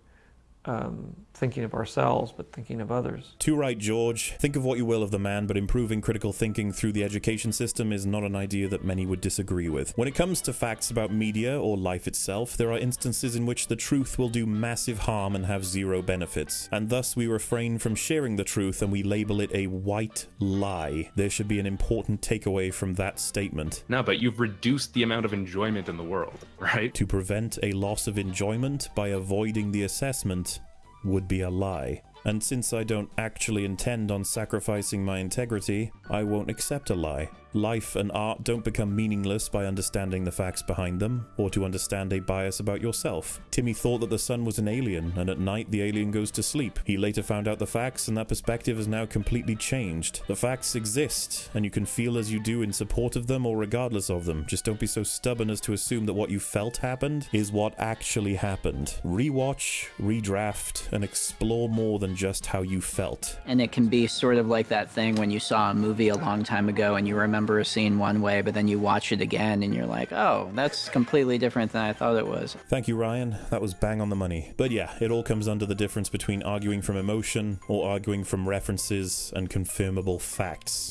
um, thinking of ourselves, but thinking of others. Too right, George. Think of what you will of the man, but improving critical thinking through the education system is not an idea that many would disagree with. When it comes to facts about media or life itself, there are instances in which the truth will do massive harm and have zero benefits, and thus we refrain from sharing the truth and we label it a white lie. There should be an important takeaway from that statement. No, but you've reduced the amount of enjoyment in the world, right? To prevent a loss of enjoyment by avoiding the assessment would be a lie. And since I don't actually intend on sacrificing my integrity, I won't accept a lie. Life and art don't become meaningless by understanding the facts behind them, or to understand a bias about yourself. Timmy thought that the sun was an alien, and at night the alien goes to sleep. He later found out the facts, and that perspective has now completely changed. The facts exist, and you can feel as you do in support of them or regardless of them. Just don't be so stubborn as to assume that what you felt happened is what actually happened. Rewatch, redraft, and explore more than just how you felt. And it can be sort of like that thing when you saw a movie a long time ago and you remember a scene one way, but then you watch it again and you're like, oh, that's completely different than I thought it was. Thank you, Ryan. That was bang on the money. But yeah, it all comes under the difference between arguing from emotion or arguing from references and confirmable facts.